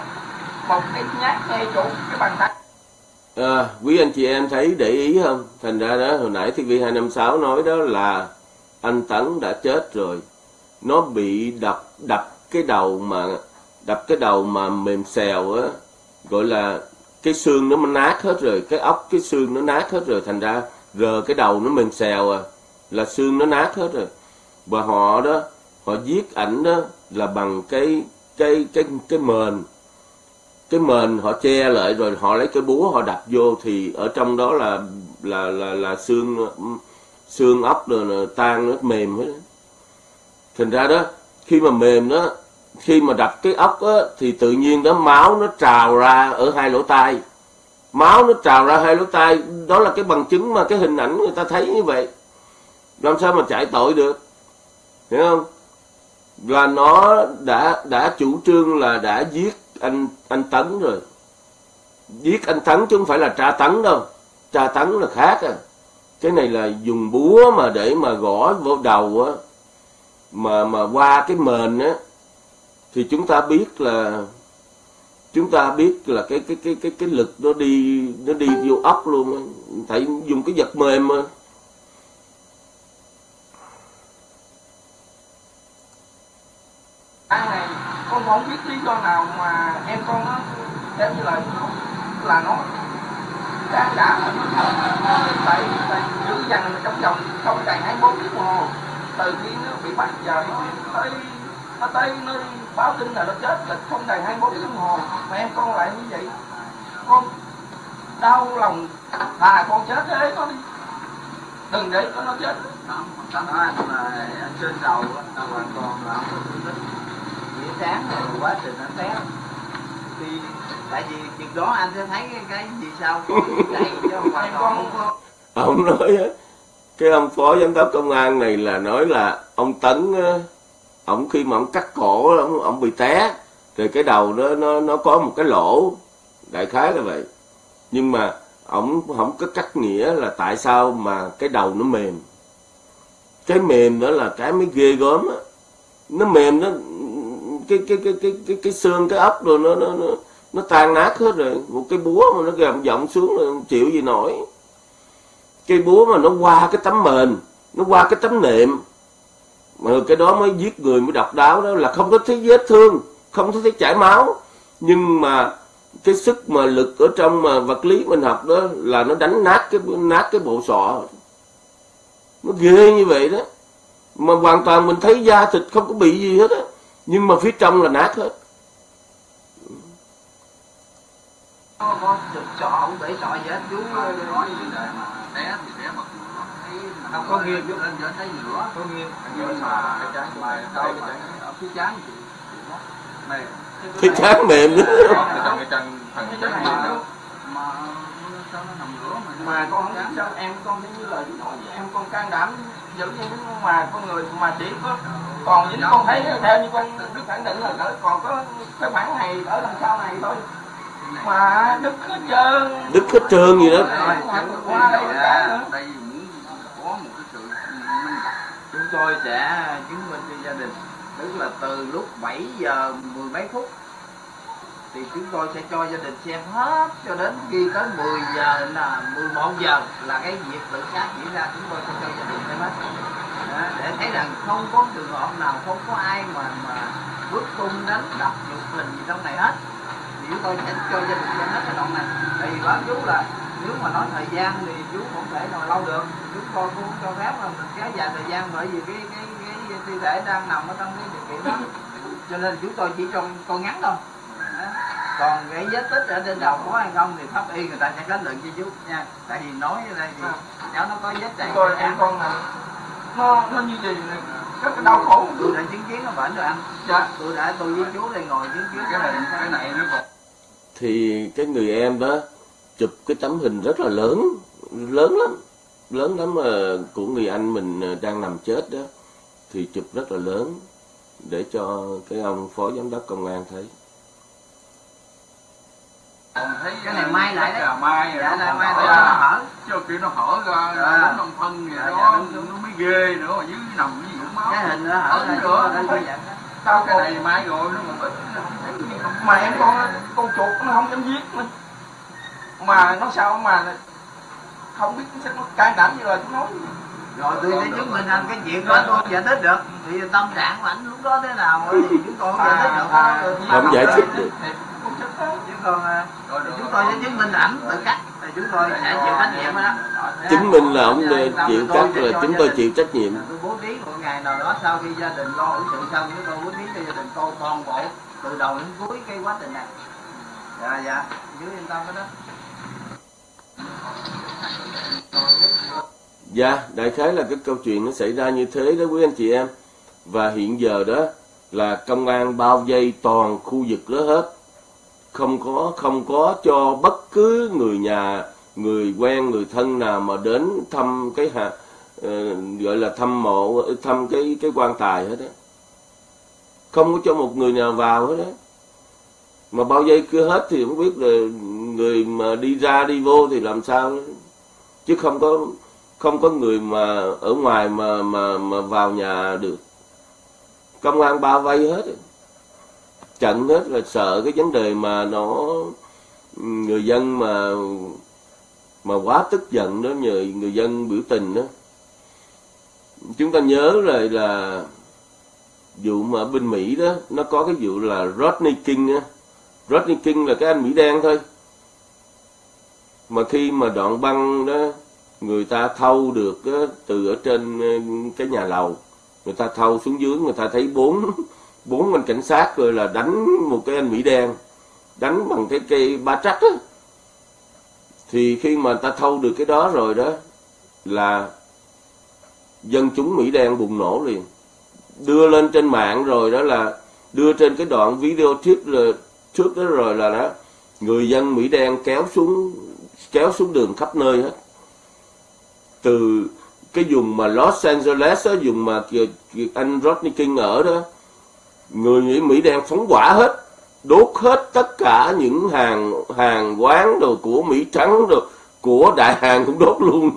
Một cái nhát ngay chỗ cái bàn tay. À, quý anh chị em thấy để ý không? Thành ra đó hồi nãy TV256 nói đó là anh Tấn đã chết rồi. Nó bị đập đập cái đầu mà đập cái đầu mà mềm xèo á, gọi là cái xương nó nát hết rồi, cái ốc cái xương nó nát hết rồi, thành ra rờ cái đầu nó mềm xèo à, là xương nó nát hết rồi. Và họ đó, họ giết ảnh đó là bằng cái cái cái cái mền cái mền họ che lại rồi họ lấy cái búa họ đập vô thì ở trong đó là là là là xương xương ốc rồi tan nó mềm hết. Thành ra đó, khi mà mềm đó, khi mà đập cái ốc á, thì tự nhiên đó máu nó trào ra ở hai lỗ tai. Máu nó trào ra hai lỗ tai, đó là cái bằng chứng mà cái hình ảnh người ta thấy như vậy. Làm sao mà chạy tội được? Hiểu không? Là nó đã đã chủ trương là đã giết anh anh tấn rồi. Giết anh tấn chứ không phải là tra tấn đâu. Tra tấn là khác à. Cái này là dùng búa mà để mà gõ vô đầu á. Mà mà qua cái mền á, thì chúng ta biết là, chúng ta biết là cái cái cái cái cái lực nó đi nó đi vô ốc luôn á. Phải dùng cái vật mềm mà. Cái con không biết lý do nào mà em con nó theo như là là nó đã đã phải phải tại tại giữ dằn trong vòng không đầy 24 tiếng đồng hồ. Từ khi nó bị bắt giờ nó tới nó tới nơi báo tin là nó chết là không đầy 24 tiếng đồng hồ. Mà em con lại như vậy. Con đau lòng. À con chết thế con đi. Đừng để con nó chết. Tánh anh là trên đầu là hoàn toàn là không có thương tích Buổi sáng này quá trình anh té Thì tại vì việc đó anh sẽ thấy cái, cái gì sao? Có chạy chứ không phải có. Ông nói á cái ông phó giám đốc công an này là nói là ông tấn á, ông khi mà ông cắt cổ ông, ông bị té rồi cái đầu nó nó nó có một cái lỗ đại khái là vậy. Nhưng mà ông không có cắt nghĩa là tại sao mà cái đầu nó mềm. Cái mềm đó là cái mới ghê gớm á. Nó mềm nó cái cái cái cái cái cái xương, cái ốc rồi nó nó nó nó tan nát hết rồi. Một cái búa mà nó gầm giọng xuống là không chịu gì nổi. Cây búa mà nó qua cái tấm mền, nó qua cái tấm nệm. Mà cái đó mới giết người, mới độc đáo đó. Là không có thấy vết thương, không có thấy chảy máu. Nhưng mà cái sức mà lực ở trong mà vật lý mình học đó là nó đánh nát cái nát cái bộ sọ. Nó ghê như vậy đó. Mà hoàn toàn mình thấy da thịt không có bị gì hết á nhưng mà phía trong là nát hết. Có, không để sọ gì hết chú nói như vậy mà té thì Không có nghiêng. lên cho thấy lửa có nghiêng. Nhưng mà cái mà đâu mà ở phía trán thì này cái trán mềm nữa. Cái phần gì sao nó nằm lửa mà mà con không biết sao em con thấy như lời chú nói vậy em con can đảm giữ như mà con người mà chỉ có còn những con thấy theo như con đức khẳng định là còn có cái khoảng này ở đằng sau này thôi. Mà đứt hết trơn đứt hết trơn gì đó. Nữa. minh bạch. Chúng tôi sẽ chứng minh cho gia đình. Tức là từ lúc 7 giờ mười mấy phút thì chúng tôi sẽ cho gia đình xem hết cho đến khi tới 10 giờ là 11 giờ là cái việc tự sát diễn ra chúng tôi sẽ cho gia đình xem hết. Đó, để thấy rằng không có trường hợp nào không có ai mà mà bước tung đánh đập nhục mình gì trong này hết. Thì chúng tôi sẽ cho gia đình xem hết cái đoạn này. Thì báo chú là nếu mà nói thời gian thì chú không thể nào lâu được. Chúng tôi cũng cho phép là mình kéo dài thời gian bởi vì cái cái cái thi thể đang nằm ở trong cái điều kiện đó. Cho nên chúng tôi chỉ trong con ngắn thôi còn cái vết tích ở trên đầu có hay không thì pháp y người ta sẽ kết luận cho chú nha. Tại vì nói ở đây thì cháu nó có vết chảy tôi em con này nó nó như gì này rất là đau khổ. Tôi đã chứng kiến nó bệnh rồi anh. Dạ. Tôi đã tôi với chú đây ngồi chứng kiến cái này cái này nó còn thì cái người em đó chụp cái tấm hình rất là lớn lớn lắm. Lớn lắm mà của người anh mình đang nằm chết đó. Thì chụp rất là lớn để cho cái ông phó giám đốc công an thấy còn thấy cái này mai lại đấy. là mai rồi dạ mai ra. nó hở. Cho kia nó hở ra À. nó nằm thân vậy Dạ, đó dạ, đúng, đúng. nó mới ghê nữa mà dưới nằm cái gì máu. Cái hình nó hở ra nữa, tao cái này mai rồi nó ít mà em con con chuột nó không dám giết nữa mà nó sao mà không biết sao nó can đảm như là chú nói. Rồi tôi sẽ chứng minh anh cái chuyện đó tôi giải thích được. Thì tâm trạng của anh lúc đó thế nào thì chúng tôi không giải thích được. À, Tôi- Không giải thích được. Chứ còn à, chúng tôi sẽ chứng minh là ảnh tự cắt thì chúng tôi sẽ chịu trách nhiệm đó. Chứng minh là ông Dạ, chịu tôi trách sẽ là chúng tôi chịu trách nhiệm. Tôi bố trí một ngày nào đó sau khi gia đình lo hữu sự xong chúng tôi bố trí cho gia đình tôi toàn bộ từ đầu đến cuối cái quá trình này. Dạ dạ. Chú yên tâm cái đó. Dạ, đại khái là cái câu chuyện nó xảy ra như thế đó quý anh chị em. Và hiện giờ đó là công an bao vây toàn khu vực đó hết. Không có không có cho bất cứ người nhà, người quen, người thân nào mà đến thăm cái hạ ờ, gọi là thăm mộ thăm cái cái quan tài hết á. Không có cho một người nào vào hết á. Mà bao giây cứ hết thì không biết là người mà đi ra đi vô thì làm sao chứ không có không có người mà ở ngoài mà mà mà vào nhà được công an bao vây hết trận hết là sợ cái vấn đề mà nó người dân mà mà quá tức giận đó nhờ người dân biểu tình đó. Chúng ta nhớ rồi là vụ mà ở bên Mỹ đó nó có cái vụ là Rodney King á. Rodney King là cái anh Mỹ đen thôi. Mà khi mà đoạn băng đó người ta thâu được đó, từ ở trên ờ, cái nhà lầu. Người ta thâu xuống dưới người ta thấy bốn bốn anh cảnh sát rồi là đánh một cái anh mỹ đen đánh bằng cái cây ba trắc á. Thì khi mà ta thâu được cái đó rồi đó là dân chúng Mỹ đen bùng nổ liền. Đưa lên trên mạng rồi đó là đưa trên cái đoạn video trước rồi trước đó rồi là đó người dân Mỹ đen kéo xuống kéo xuống đường khắp nơi hết. Từ cái vùng mà Los Angeles đó, vùng mà anh Rodney King ở đó người Mỹ, Mỹ đen phóng hỏa hết đốt hết tất cả những hàng hàng quán rồi của Mỹ trắng rồi của đại hàng cũng đốt luôn.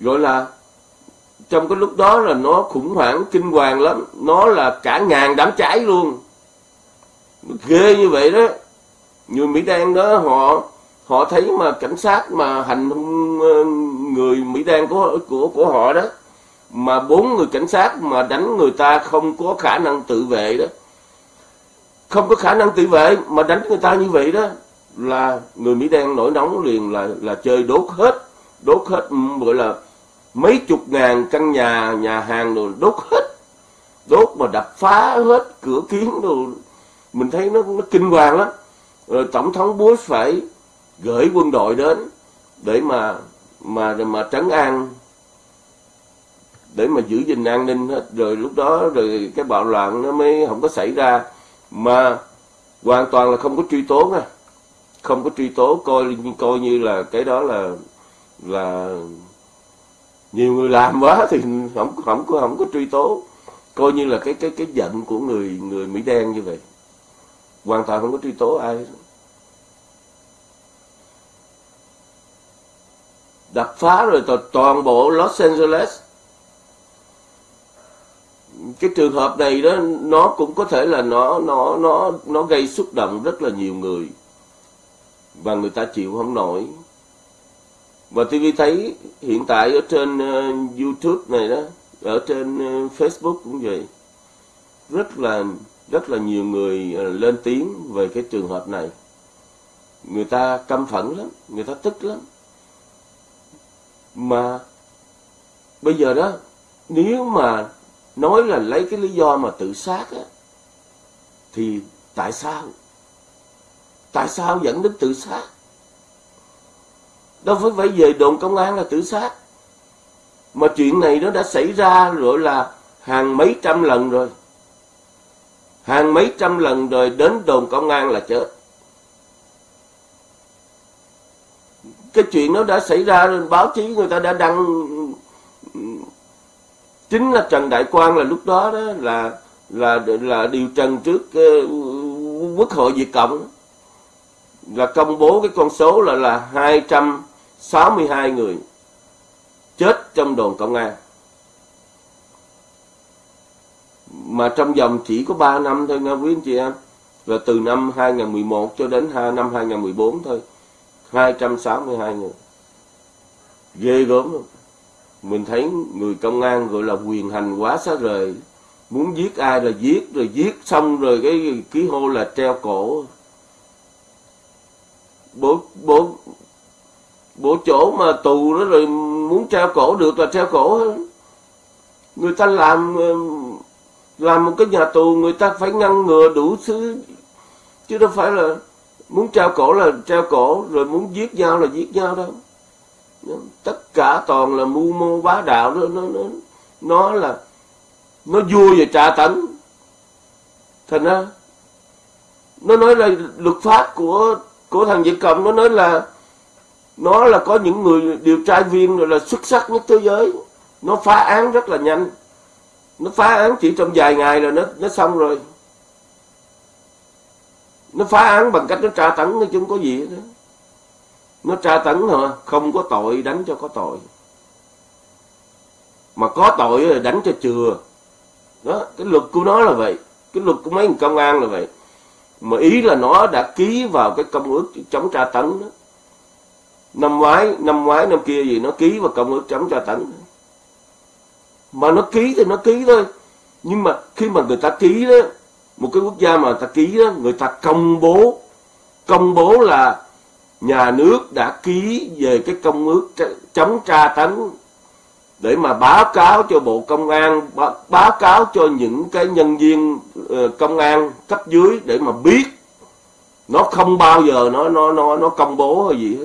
Gọi là trong cái lúc đó là nó khủng hoảng kinh hoàng lắm. Nó là cả ngàn đám cháy luôn. Ghê như vậy đó. Người Mỹ đen đó họ họ thấy mà cảnh sát mà hành hung ờ, người Mỹ đen của của của họ đó mà bốn người cảnh sát mà đánh người ta không có khả năng tự vệ đó. Không có khả năng tự vệ mà đánh người ta như vậy đó, là người Mỹ đen nổi nóng liền là là chơi đốt hết đốt hết gọi là mấy chục ngàn căn nhà nhà hàng rồi đốt hết. Đốt mà đập phá hết cửa kiến đồ. Mình thấy nó nó kinh hoàng lắm. Rồi tổng thống Bush phải gửi quân đội đến để mà mà mà trấn an để mà giữ gìn an ninh hết rồi lúc đó rồi cái bạo loạn nó mới không có xảy ra. Mà hoàn toàn là không có truy tố nha. Không có truy tố, coi coi như là cái đó là là nhiều người làm quá thì không không có không có truy tố. Coi như là cái cái cái giận của người người mỹ đen như vậy. Hoàn toàn không có truy tố ai đập phá rồi toàn bộ Los Angeles cái trường hợp này đó nó cũng có thể là nó nó nó nó gây xúc động rất là nhiều người. Và người ta chịu không nổi. Và TV thấy hiện tại ở trên uh, YouTube này đó ở trên uh, Facebook cũng vậy. Rất là rất là nhiều người uh, lên tiếng về cái trường hợp này. Người ta căm phẫn lắm người ta tức lắm. Mà bây giờ đó nếu mà nói là lấy cái lý do mà tự sát á, thì tại sao? Tại sao dẫn đến tự sát? Đâu phải phải về đồn công an là tự sát. Mà chuyện này nó đã xảy ra rồi là hàng mấy trăm lần rồi. Hàng mấy trăm lần rồi đến đồn công an là chết. Cái chuyện nó đã xảy ra rồi, báo chí người ta đã đăng chính là Trần Đại Quang là lúc đó đó là là là điều trần trước uh, quốc hội Việt Cộng. Là công bố cái con số là là 262 người chết trong đồn công an. Mà trong vòng chỉ có 3 năm thôi nha quý anh chị em. Là từ năm 2011 cho đến năm 2014 thôi. 262 người. Ghê gớm luôn mình thấy người công an gọi là quyền hành quá xa rời. Muốn giết ai là giết, rồi giết xong rồi cái ký hô là treo cổ. Bố bố bố chỗ mà tù đó rồi muốn treo cổ được là treo cổ người ta làm làm một cái nhà tù, người ta phải ngăn ngừa đủ thứ. Chứ đâu phải là muốn treo cổ là treo cổ, rồi muốn giết nhau là giết nhau đâu tất cả toàn là mưu mô bá đạo. Đó nó nó nó là, nó vua về trà tấn thành ra, nó nói là luật pháp của của thằng Việt Cộng, nó nói là, nó là có những người điều tra viên rồi là xuất sắc nhất thế giới. Nó phá án rất là nhanh. Nó phá án chỉ trong vài ngày là nó nó xong rồi. Nó phá án bằng cách nó tra tấn, nó chứ không có gì hết nó tra tấn hả không có tội, đánh cho có tội. Mà có tội là đánh cho chừa. Đó, cái luật của nó là vậy, cái luật của mấy công an là vậy. Mà ý là nó đã ký vào cái công ước chống tra tấn đó. Năm ngoái năm ngoái, năm kia gì, nó ký vào công ước chống tra tấn. Mà nó ký thì nó ký thôi. Nhưng mà khi mà người ta ký đó, một cái quốc gia mà người ta ký đó, người ta công bố công bố là nhà nước đã ký về cái công ước chống tra tấn để mà báo cáo cho bộ công an báo cáo cho những cái nhân viên ờ, công an cấp dưới để mà biết. Nó không bao giờ nó nó nó nó công bố hay gì hết.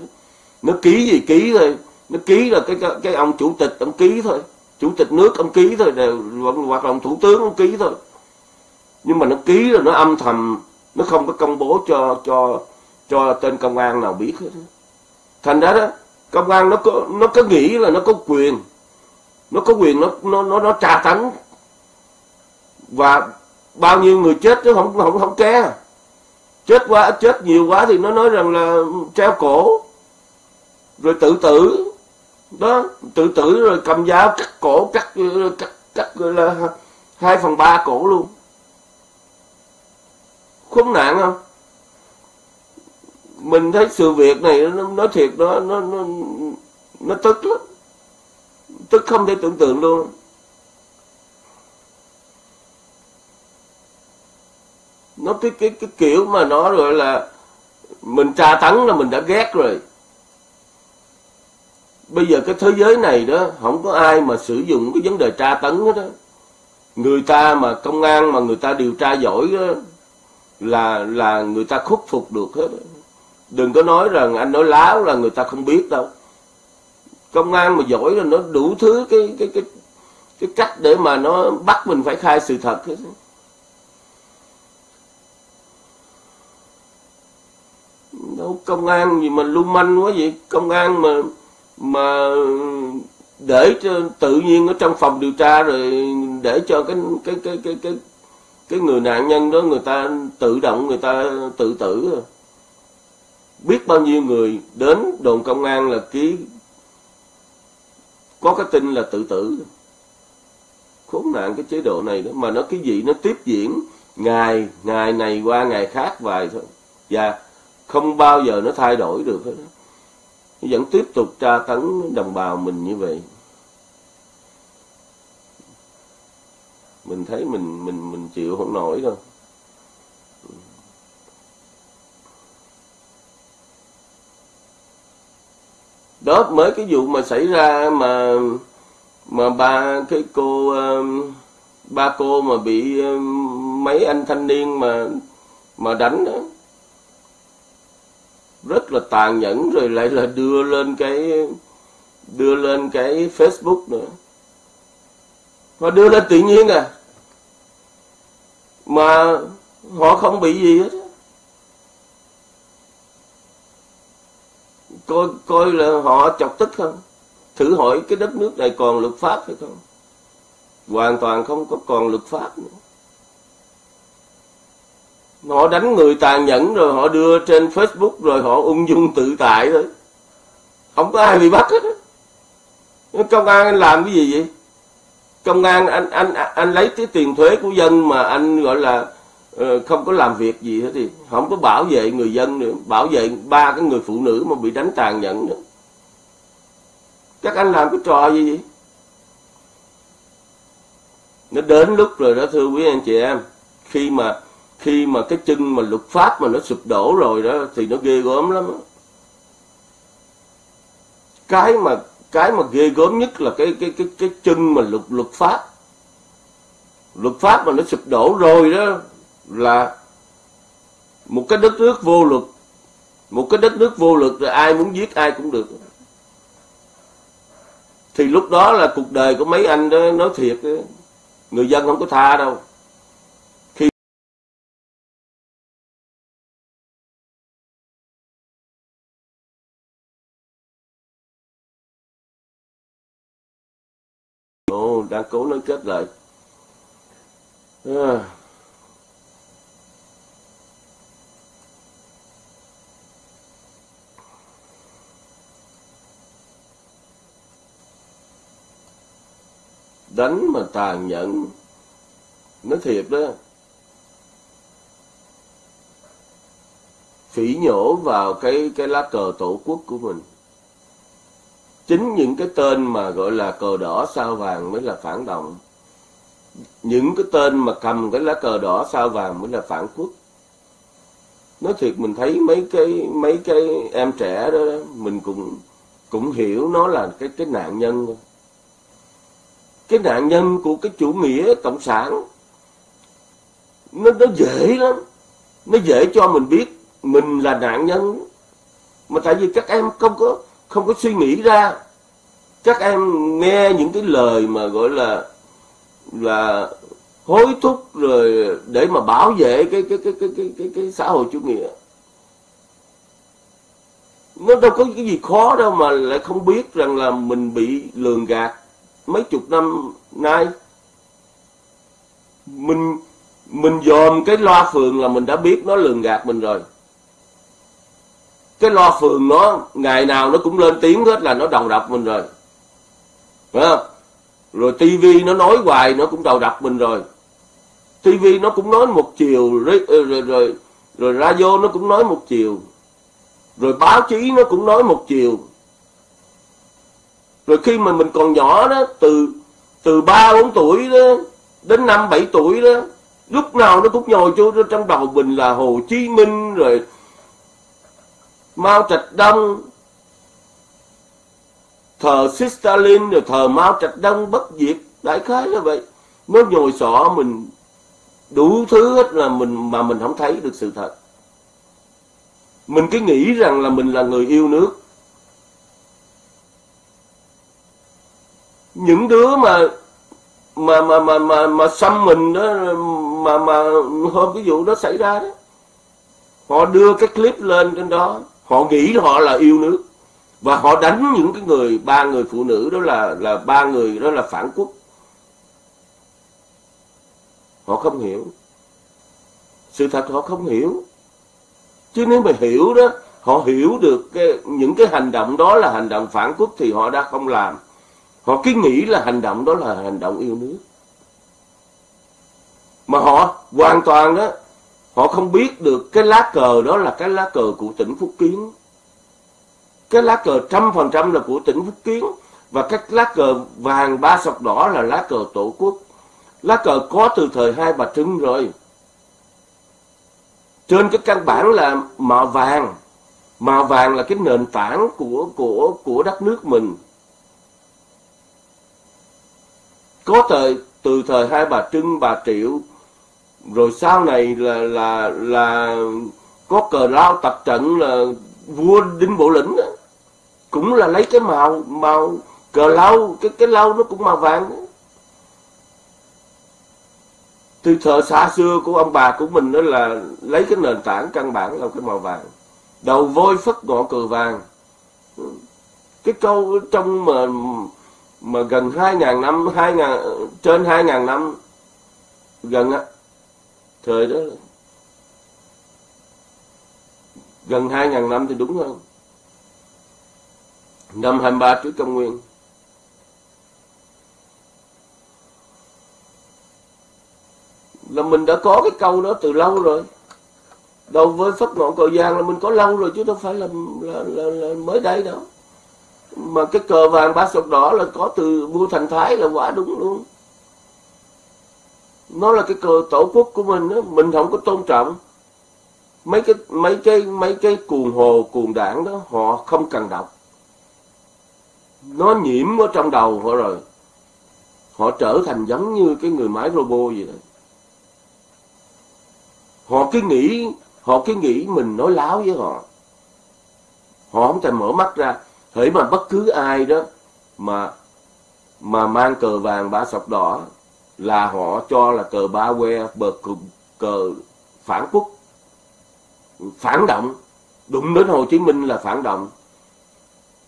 Nó ký gì ký thôi. Nó ký là cái cái, cái ông chủ tịch ông ký thôi. Chủ tịch nước ông ký thôi đều hoặc là ông thủ tướng ông ký thôi. Nhưng mà nó ký rồi nó âm thầm nó không có công bố cho cho cho tên công an nào biết hết thành ra đó công an nó có nó có nghĩ là nó có quyền nó có quyền nó nó nó, nó tra tấn. Và bao nhiêu người chết chứ không không không ke chết quá chết nhiều quá thì nó nói rằng là treo cổ. Rồi tự tử. Đó tự tử rồi cầm dao cắt cổ cắt cắt cắt là hai phần ba cổ luôn. Khốn nạn không? Mình thấy sự việc này nó nói thiệt nó nó nó nó tức lắm. Tức không thể tưởng tượng luôn. Nó cái cái cái kiểu mà nó gọi là mình tra tấn là mình đã ghét rồi. Bây giờ cái thế giới này đó không có ai mà sử dụng cái vấn đề tra tấn hết đó người ta mà công an mà người ta điều tra giỏi đó, là là người ta khuất phục được hết đừng có nói rằng anh nói láo là người ta không biết đâu. Công an mà giỏi là nó đủ thứ cái cái cái cái cách để mà nó bắt mình phải khai sự thật hết. Đâu, công an gì mà lưu manh quá vậy? Công an mà mà để cho tự nhiên ở trong phòng điều tra rồi để cho cái cái cái cái cái cái người nạn nhân đó người ta tự động người ta tự tử rồi biết bao nhiêu người đến đồn công an là ký, có cái tin là tự tử. Khốn nạn cái chế độ này đó. Mà nó cái gì nó tiếp diễn ngày ngày này qua ngày khác vài thôi. Và không bao giờ nó thay đổi được hết. Vẫn tiếp tục tra tấn đồng bào mình như vậy. Mình thấy mình mình mình chịu không nổi đâu. Đó mới cái vụ mà xảy ra mà mà ba, cái cô um, ba cô mà bị um, mấy anh thanh niên mà mà đánh đó. Rất là tàn nhẫn rồi lại là đưa lên cái, đưa lên cái Facebook nữa. Và đưa lên tự nhiên à. Mà họ không bị gì hết. Coi coi là họ chọc tức không? Thử hỏi cái đất nước này còn luật pháp hay không? Hoàn toàn không có còn luật pháp nữa. Họ đánh người tàn nhẫn rồi họ đưa trên Facebook rồi họ ung dung tự tại thôi. Không có ai bị bắt hết công an anh làm cái gì vậy? Công an anh anh anh lấy cái tiền thuế của dân mà anh gọi là Ờ, không có làm việc gì hết thì không có bảo vệ người dân nữa, bảo vệ ba cái người phụ nữ mà bị đánh tàn nhẫn nữa. Các anh làm cái trò gì vậy? Nó đến lúc rồi đó, thưa quý anh chị em, khi mà khi mà cái chân mà luật pháp mà nó sụp đổ rồi đó, thì nó ghê gớm lắm cái mà cái mà ghê gớm nhất là cái cái cái cái chân mà luật luật pháp. Luật pháp mà nó sụp đổ rồi đó là một cái đất nước vô luật một cái đất nước vô luật rồi ai muốn giết ai cũng được thì lúc đó là cuộc đời của mấy anh đó nói thiệt đó, người dân không có tha đâu Ồ, đang cố nói kết lại. À. Đánh mà tàn nhẫn. Nói thiệt đó. Phỉ nhổ vào cái cái lá cờ tổ quốc của mình chính những cái tên mà gọi là cờ đỏ sao vàng mới là phản động những cái tên mà cầm cái lá cờ đỏ sao vàng mới là phản quốc nói thiệt mình thấy mấy cái mấy cái em trẻ đó, đó mình cũng cũng hiểu nó là cái cái nạn nhân thôi cái nạn nhân của cái chủ nghĩa cộng sản nó nó dễ lắm. Nó dễ cho mình biết mình là nạn nhân. Mà tại vì các em không có không có suy nghĩ ra. Các em nghe những cái lời mà gọi là là hối thúc rồi để mà bảo vệ cái cái cái cái cái cái, cái xã hội chủ nghĩa. Nó đâu có cái gì khó đâu mà lại không biết rằng là mình bị lường gạt mấy chục năm nay mình mình dòm cái loa phường là mình đã biết nó lường gạt mình rồi. Cái loa phường nó ngày nào nó cũng lên tiếng hết là nó đầu độc mình rồi. Phải không? Rồi tivi nó nói hoài nó cũng đầu độc mình rồi. tivi nó cũng nói một chiều rồi rồi rồi, rồi radio nó cũng nói một chiều. Rồi báo chí nó cũng nói một chiều rồi khi mà mình còn nhỏ đó, từ từ ba, bốn tuổi đó, đến năm, bảy tuổi đó, lúc nào nó cũng nhồi vô trong đầu mình là Hồ Chí Minh, rồi Mao Trạch Đông, thờ Stalin, rồi thờ Mao Trạch Đông bất diệt, đại khái là vậy. Nó nhồi sọ mình đủ thứ hết là mình, mà mình không thấy được sự thật. Mình cứ nghĩ rằng là mình là người yêu nước. Những đứa mà mà mà mà mà mà xăm mình đó mà mà hôm cái vụ đó xảy ra đó họ đưa cái clip lên trên đó họ nghĩ họ là yêu nước và họ đánh những cái người ba người phụ nữ đó là là ba người đó là phản quốc. Họ không hiểu. Sự thật họ không hiểu. Chứ nếu mà hiểu đó họ hiểu được cái, những cái hành động đó là hành động phản quốc thì họ đã không làm họ cứ nghĩ là hành động đó là hành động yêu nước. Mà họ hoàn toàn đó, họ không biết được cái lá cờ đó là cái lá cờ của tỉnh Phúc Kiến. Cái lá cờ trăm phần trăm là của tỉnh Phúc Kiến và các lá cờ vàng ba sọc đỏ là lá cờ tổ quốc. Lá cờ có từ thời hai bà trưng rồi. Trên cái căn bản là màu vàng. Màu vàng là cái nền tảng của của của đất nước mình. Có thời, từ thời hai bà trưng, bà triệu, rồi sau này là là là có cờ lao tập trận là vua đinh bộ lĩnh đó. cũng là lấy cái màu màu cờ lao, cái cái lao nó cũng màu vàng đó. từ thời xa xưa của ông bà của mình đó là lấy cái nền tảng căn bản là cái màu vàng đầu voi phất ngọn cờ vàng cái câu trong mà mà gần 2.000 năm 2.000 trên 2.000 năm gần á thời đó gần 2.000 năm thì đúng hơn. Năm 23 trước công nguyên. Là mình đã có cái câu đó từ lâu rồi. Đầu với pháp ngọn cờ giang là mình có lâu rồi chứ đâu phải là, là, là, là mới đây đâu mà cái cờ vàng ba sọc đỏ là có từ vua thành thái là quả đúng luôn. Nó là cái cờ tổ quốc của mình đó mình không có tôn trọng. Mấy cái mấy cái mấy cái cuồng hồ, cuồng đảng đó, họ không cần đọc. Nó nhiễm ở trong đầu họ rồi. Họ trở thành giống như cái người máy robot vậy đó. Họ cứ nghĩ, họ cứ nghĩ mình nói láo với họ. Họ không thèm mở mắt ra hễ mà bất cứ ai đó mà mà mang cờ vàng ba sọc đỏ là họ cho là cờ ba que bờ cờ, cờ phản quốc phản động. Đụng đến Hồ Chí Minh là phản động.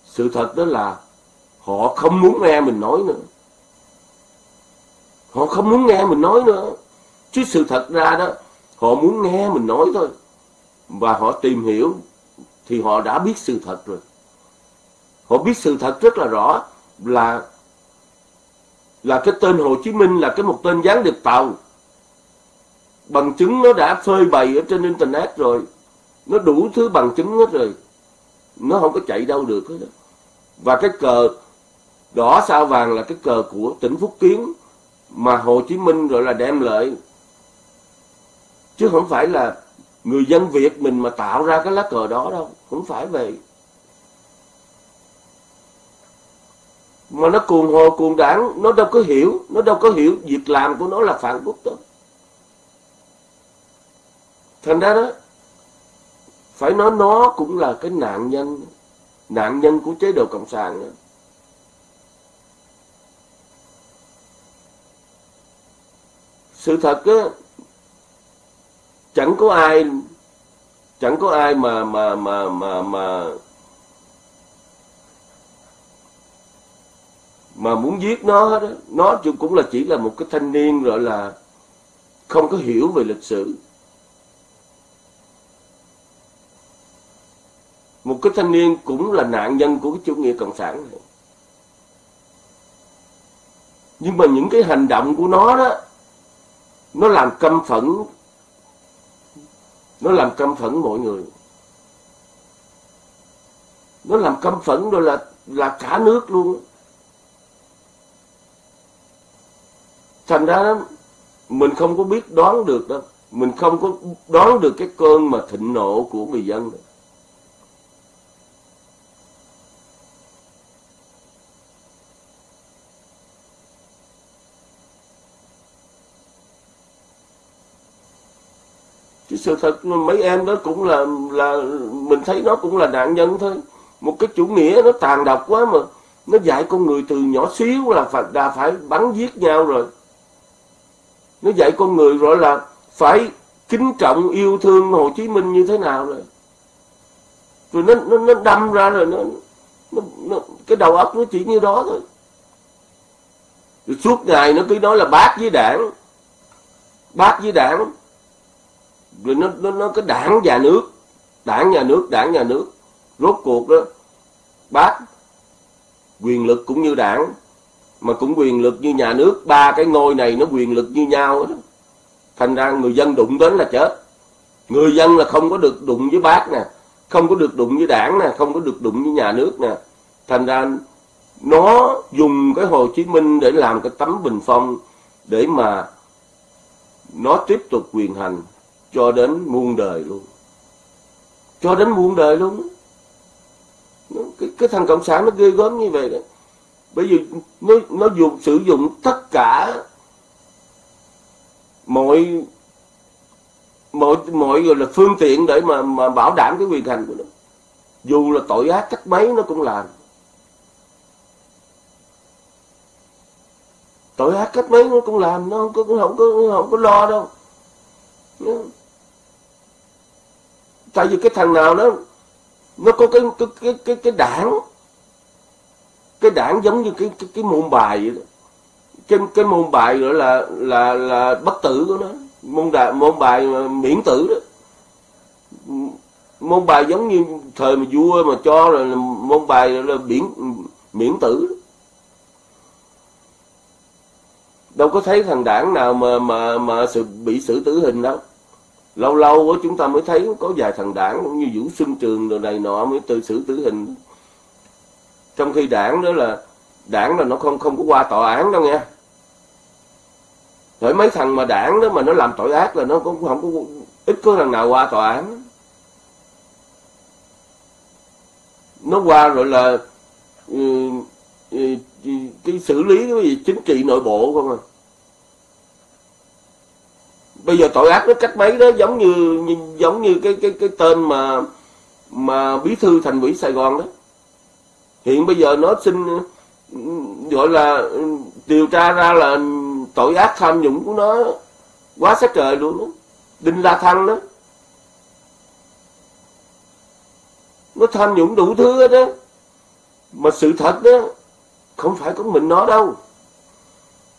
Sự thật đó là họ không muốn nghe mình nói nữa. Họ không muốn nghe mình nói nữa. Chứ sự thật ra đó họ muốn nghe mình nói thôi. Và họ tìm hiểu thì họ đã biết sự thật rồi họ biết sự thật rất là rõ là là cái tên Hồ Chí Minh là cái một tên gián điệp tàu. Bằng chứng nó đã phơi bày ở trên internet rồi. Nó đủ thứ bằng chứng hết rồi. Nó không có chạy đâu được hết đó. và cái cờ đỏ sao vàng là cái cờ của tỉnh Phúc Kiến mà Hồ Chí Minh rồi là đem lợi chứ không phải là người dân Việt mình mà tạo ra cái lá cờ đó đâu. Không phải vậy. Mà nó cuồng hồ, cuồng đảng, nó đâu có hiểu, nó đâu có hiểu việc làm của nó là phản quốc đó thành ra đó, phải nói nó cũng là cái nạn nhân nạn nhân của chế độ cộng sản đó. sự thật á, chẳng có ai, chẳng có ai mà mà mà mà mà mà muốn giết nó đó, nó cũng là chỉ là một cái thanh niên gọi là không có hiểu về lịch sử. Một cái thanh niên cũng là nạn nhân của cái chủ nghĩa cộng sản này. Nhưng mà những cái hành động của nó đó, nó làm căm phẫn, nó làm căm phẫn mọi người. Nó làm căm phẫn rồi là là cả nước luôn. Thành ra mình không có biết đoán được đâu mình không có đoán được cái cơn mà thịnh nộ của người dân đó. chứ sự thật mấy em đó cũng là là mình thấy nó cũng là nạn nhân thôi. Một cái chủ nghĩa nó tàn độc quá mà nó dạy con người từ nhỏ xíu là phải, đã phải bắn giết nhau rồi nó dạy con người gọi là phải kính trọng yêu thương Hồ Chí Minh như thế nào rồi? Rồi nó nó nó đâm ra rồi nó, nó, nó cái đầu óc nó chỉ như đó thôi. Rồi suốt ngày nó cứ nói là bác với đảng bác với đảng. Rồi nó nó nó cái đảng nhà nước đảng nhà nước đảng nhà nước. Rốt cuộc đó bác quyền lực cũng như đảng mà cũng quyền lực như nhà nước ba cái ngôi này nó quyền lực như nhau đó. Thành ra người dân đụng đến là chết. Người dân là không có được đụng với bác nè không có được đụng với đảng nè không có được đụng với nhà nước nè. Thành ra nó dùng cái Hồ Chí Minh để làm cái tấm bình phong để mà nó tiếp tục quyền hành cho đến muôn đời luôn. Cho đến muôn đời luôn. Cái, cái thằng cộng sản nó ghê gớm như vậy đấy bởi vì nó nó dùng sử dụng tất cả mọi mọi mọi gọi là phương tiện để mà mà bảo đảm cái quyền hành của nó. Dù là tội ác cách mấy nó cũng làm. Tội ác cách mấy nó cũng làm nó không có không có không có lo đâu. Tại vì cái thằng nào đó nó có cái cái cái cái, cái đảng cái đảng giống như cái cái, cái môn bài vậy đó. Cái cái môn bài gọi là là là bất tử của nó. Môn đà, môn bài miễn tử đó. Môn bài giống như thời mà vua mà cho là, là môn bài là miễn miễn tử đó. đâu có thấy thằng đảng nào mà mà mà sự bị xử tử hình đâu. Lâu lâu chúng ta mới thấy có vài thằng đảng cũng như vũ xuân trường rồi này nọ mới tự xử tử hình trong khi đảng đó là, đảng là nó không không có qua tòa án đâu nha. Rồi mấy thằng mà đảng đó mà nó làm tội ác là nó cũng không có, ít có thằng nào qua tòa án. Nó qua rồi là ừ, ừ, ừ, cái xử lý cái gì, chính trị nội bộ không à. Bây giờ tội ác nó cách mấy đó, giống như giống như cái cái cái tên mà mà bí thư thành ủy Sài Gòn đó hiện bây giờ nó xin ừ, gọi là ừ, điều tra ra là tội ác tham nhũng của nó quá sát trời luôn đó đinh la thăng đó. Nó tham nhũng đủ thứ đó mà sự thật đó không phải có mình nó đâu.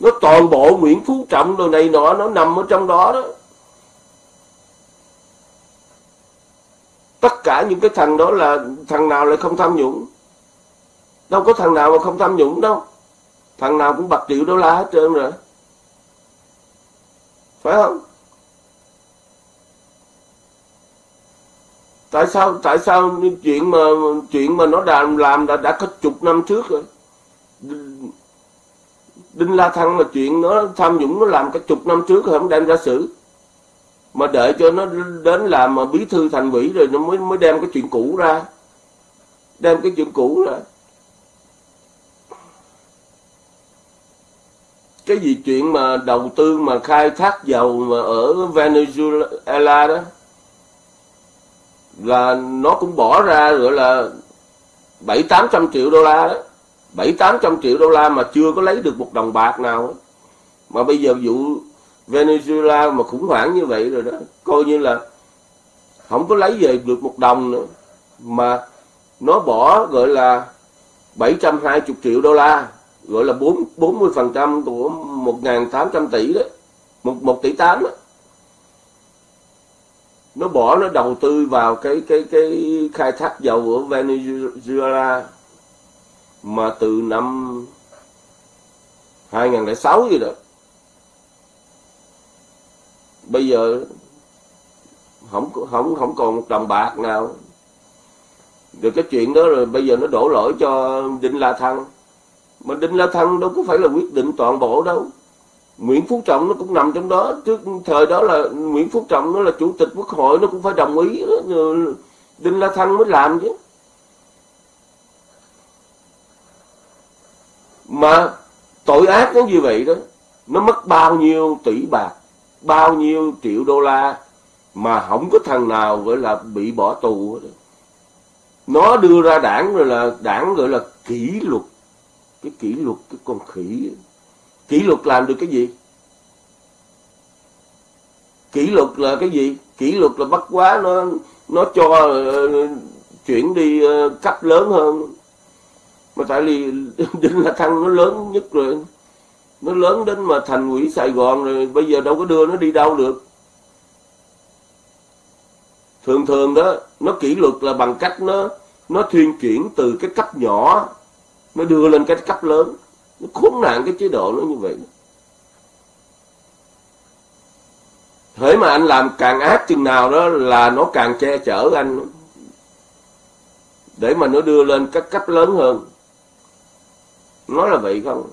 Nó toàn bộ Nguyễn Phú Trọng đồ này nọ, nó nằm ở trong đó đó. Tất cả những cái thằng đó là thằng nào lại không tham nhũng? Đâu có thằng nào mà không tham nhũng đâu. Thằng nào cũng bạc triệu đô la hết trơn rồi. Phải không? Tại sao tại sao chuyện mà chuyện mà nó đã làm đã đã có chục năm trước rồi? Đinh La Thăng là chuyện nó tham nhũng nó làm cả chục năm trước rồi, không đem ra xử. Mà đợi cho nó đến làm mà bí thư thành ủy rồi nó mới mới đem cái chuyện cũ ra. Đem cái chuyện cũ ra. Cái gì chuyện mà đầu tư mà khai thác dầu mà ở Venezuela đó, là nó cũng bỏ ra gọi là bảy tám trăm triệu đô la đó bảy tám trăm triệu đô la mà chưa có lấy được một đồng bạc nào đó. mà bây giờ vụ Venezuela mà khủng hoảng như vậy rồi đó, coi như là không có lấy về được một đồng nữa, mà nó bỏ gọi là 720 triệu đô la gọi là 4 40% của 1.800 tỷ đó. Một một tỷ 8 đó. Nó bỏ, nó đầu tư vào cái cái cái khai thác dầu ở Venezuela mà từ năm 2006 gì đó. Bây giờ không không không còn một đồng bạc nào. Được cái chuyện đó rồi bây giờ nó đổ lỗi cho Đinh La Thăng mà Đinh La Thăng đâu có phải là quyết định toàn bộ đâu Nguyễn Phú Trọng nó cũng nằm trong đó trước thời đó là Nguyễn Phú Trọng nó là chủ tịch quốc hội, nó cũng phải đồng ý đó. Đinh La Thăng mới làm chứ mà tội ác nó như vậy đó, nó mất bao nhiêu tỷ bạc, bao nhiêu triệu đô la mà không có thằng nào gọi là bị bỏ tù đó. nó đưa ra đảng rồi là đảng gọi là kỷ luật cái kỷ luật cái con khỉ. Kỷ luật làm được cái gì? Kỷ luật là cái gì? Kỷ luật là bắt quá nó nó cho uh, chuyển đi uh, cấp lớn hơn. Mà tại vì đinh la thăng nó lớn nhất rồi. Nó lớn đến mà thành quỹ sài gòn rồi bây giờ đâu có đưa nó đi đâu được. Thường thường đó nó kỷ luật là bằng cách nó nó thuyên chuyển từ cái cấp nhỏ nó đưa lên cái cấp lớn. Nó khốn nạn cái chế độ nó như vậy. Thế mà anh làm càng ác chừng nào đó là nó càng che chở anh. Để mà nó đưa lên các cấp lớn hơn. Nó là vậy không?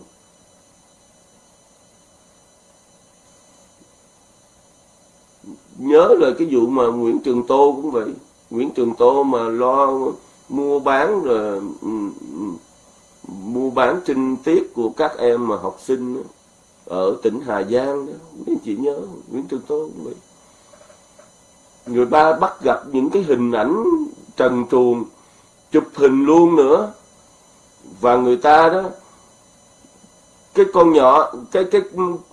Nhớ là cái vụ mà Nguyễn Trường Tô cũng vậy. Nguyễn Trường Tô mà lo mua bán rồi ừ, ừ, ừ, bán trinh tiết của các em mà học sinh ở tỉnh Hà Giang đó mấy chị nhớ Nguyễn Trường Tô vậy. Người ba bắt gặp những cái hình ảnh trần truồng chụp hình luôn nữa. Và người ta đó cái con nhỏ cái cái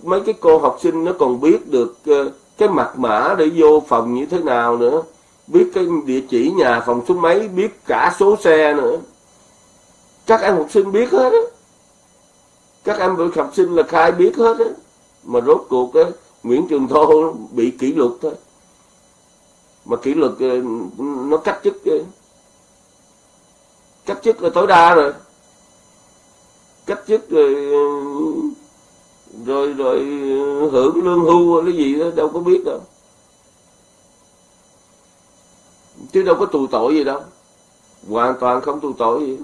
mấy cái cô học sinh nó còn biết được ờ, cái mật mã để vô phòng như thế nào nữa. Biết cái địa chỉ nhà phòng số mấy biết cả số xe nữa các em học sinh biết hết á. Các em học sinh là khai biết hết á. Mà rốt cuộc á, Nguyễn Trường Thô bị kỷ luật thôi. Mà kỷ luật ờ, nó cách chức ờ, cách chức là tối đa rồi. Cách chức ờ, rồi rồi rồi hưởng lương hưu cái gì đó, đâu có biết đâu. Chứ đâu có tù tội gì đâu. Hoàn toàn không tù tội gì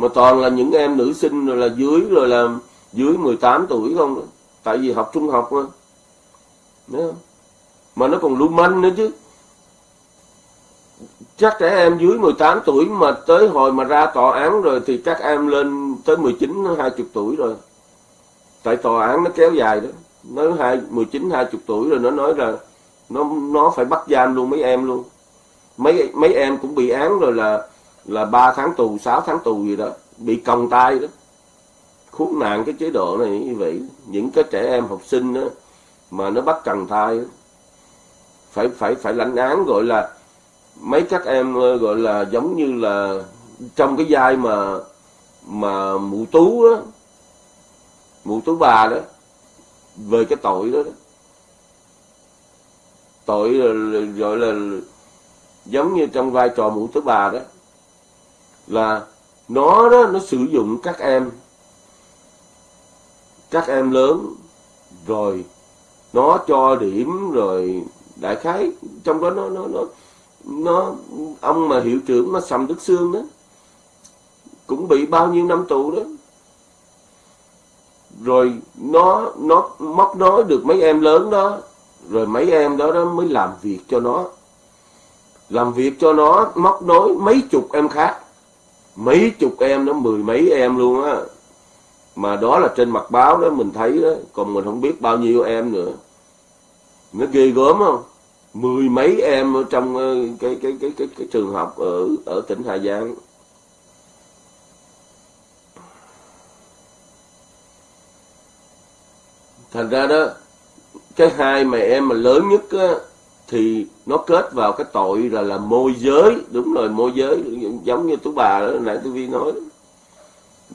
mà toàn là những em nữ sinh rồi là dưới, rồi là dưới 18 tuổi không? Tại vì học trung học mà. Đấy không? mà nó còn lưu manh nữa chứ. Chắc trẻ em dưới 18 tuổi mà tới hồi mà ra tòa án rồi thì các em lên tới 19 20 tuổi rồi. Tại tòa án nó kéo dài đó. Nó hai 19 20 tuổi rồi nó nói là nó nó phải bắt giam luôn mấy em luôn. Mấy mấy em cũng bị án rồi là là 3 tháng tù 6 tháng tù gì đó bị còng tay đó. Khốn nạn cái chế độ này như vậy. Những cái trẻ em học sinh đó mà nó bắt cần thai đó, phải phải phải lãnh án gọi là mấy các em ờ, gọi là giống như là trong cái vai mà mà mụ tú đó mụ tú bà đó về cái tội đó, đó. tội ờ, gọi là giống như trong vai trò mụ tú bà đó là nó đó, nó sử dụng các em các em lớn, rồi nó cho điểm, rồi đại khái, trong đó nó nó nó nó, ông mà hiệu trưởng mà sầm đức xương đó, cũng bị bao nhiêu năm tù đó. Rồi nó nó móc nói được mấy em lớn đó, rồi mấy em đó đó mới làm việc cho nó. Làm việc cho nó, móc nối mấy chục em khác mấy chục em đó mười mấy em luôn á. Mà đó là trên mặt báo đó mình thấy đó. Còn mình không biết bao nhiêu em nữa. Nó ghê gớm không? Mười mấy em ở trong ờ, cái cái cái cái, cái trường học ở ở tỉnh Hà Giang. Thành ra đó cái hai mà em mà lớn nhất á, thì nó kết vào cái tội là là môi giới. Đúng rồi, môi giới. Giống như tú bà đó nãy tôi vi nói. Đó.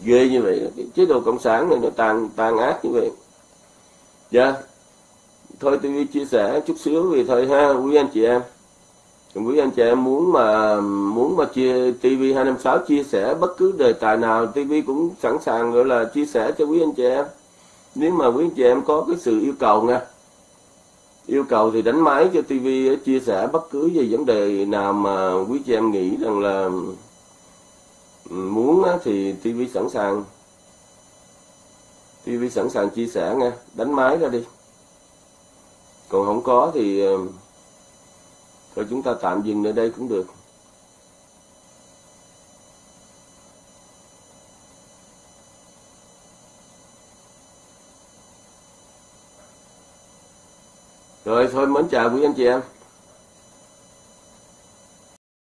ghê như vậy. Cái chế độ cộng sản này nó tàn tàn ác như vậy. Dạ. Thôi tôi chia sẻ chút xíu vì thôi ha, quý anh chị em. Quý anh chị em muốn mà muốn mà chia TV 256 chia sẻ bất cứ đề tài nào TV cũng sẵn sàng gọi là chia sẻ cho quý anh chị em. Nếu mà quý anh chị em có cái sự yêu cầu nha yêu cầu thì đánh máy cho TV chia sẻ bất cứ về vấn đề nào mà quý chị em nghĩ rằng là ừ, muốn thì TV sẵn sàng. TV sẵn sàng chia sẻ nha đánh máy ra đi. Còn không có thì ờ, thôi chúng ta tạm dừng ở đây cũng được. Rồi thôi mến chào quý anh chị em.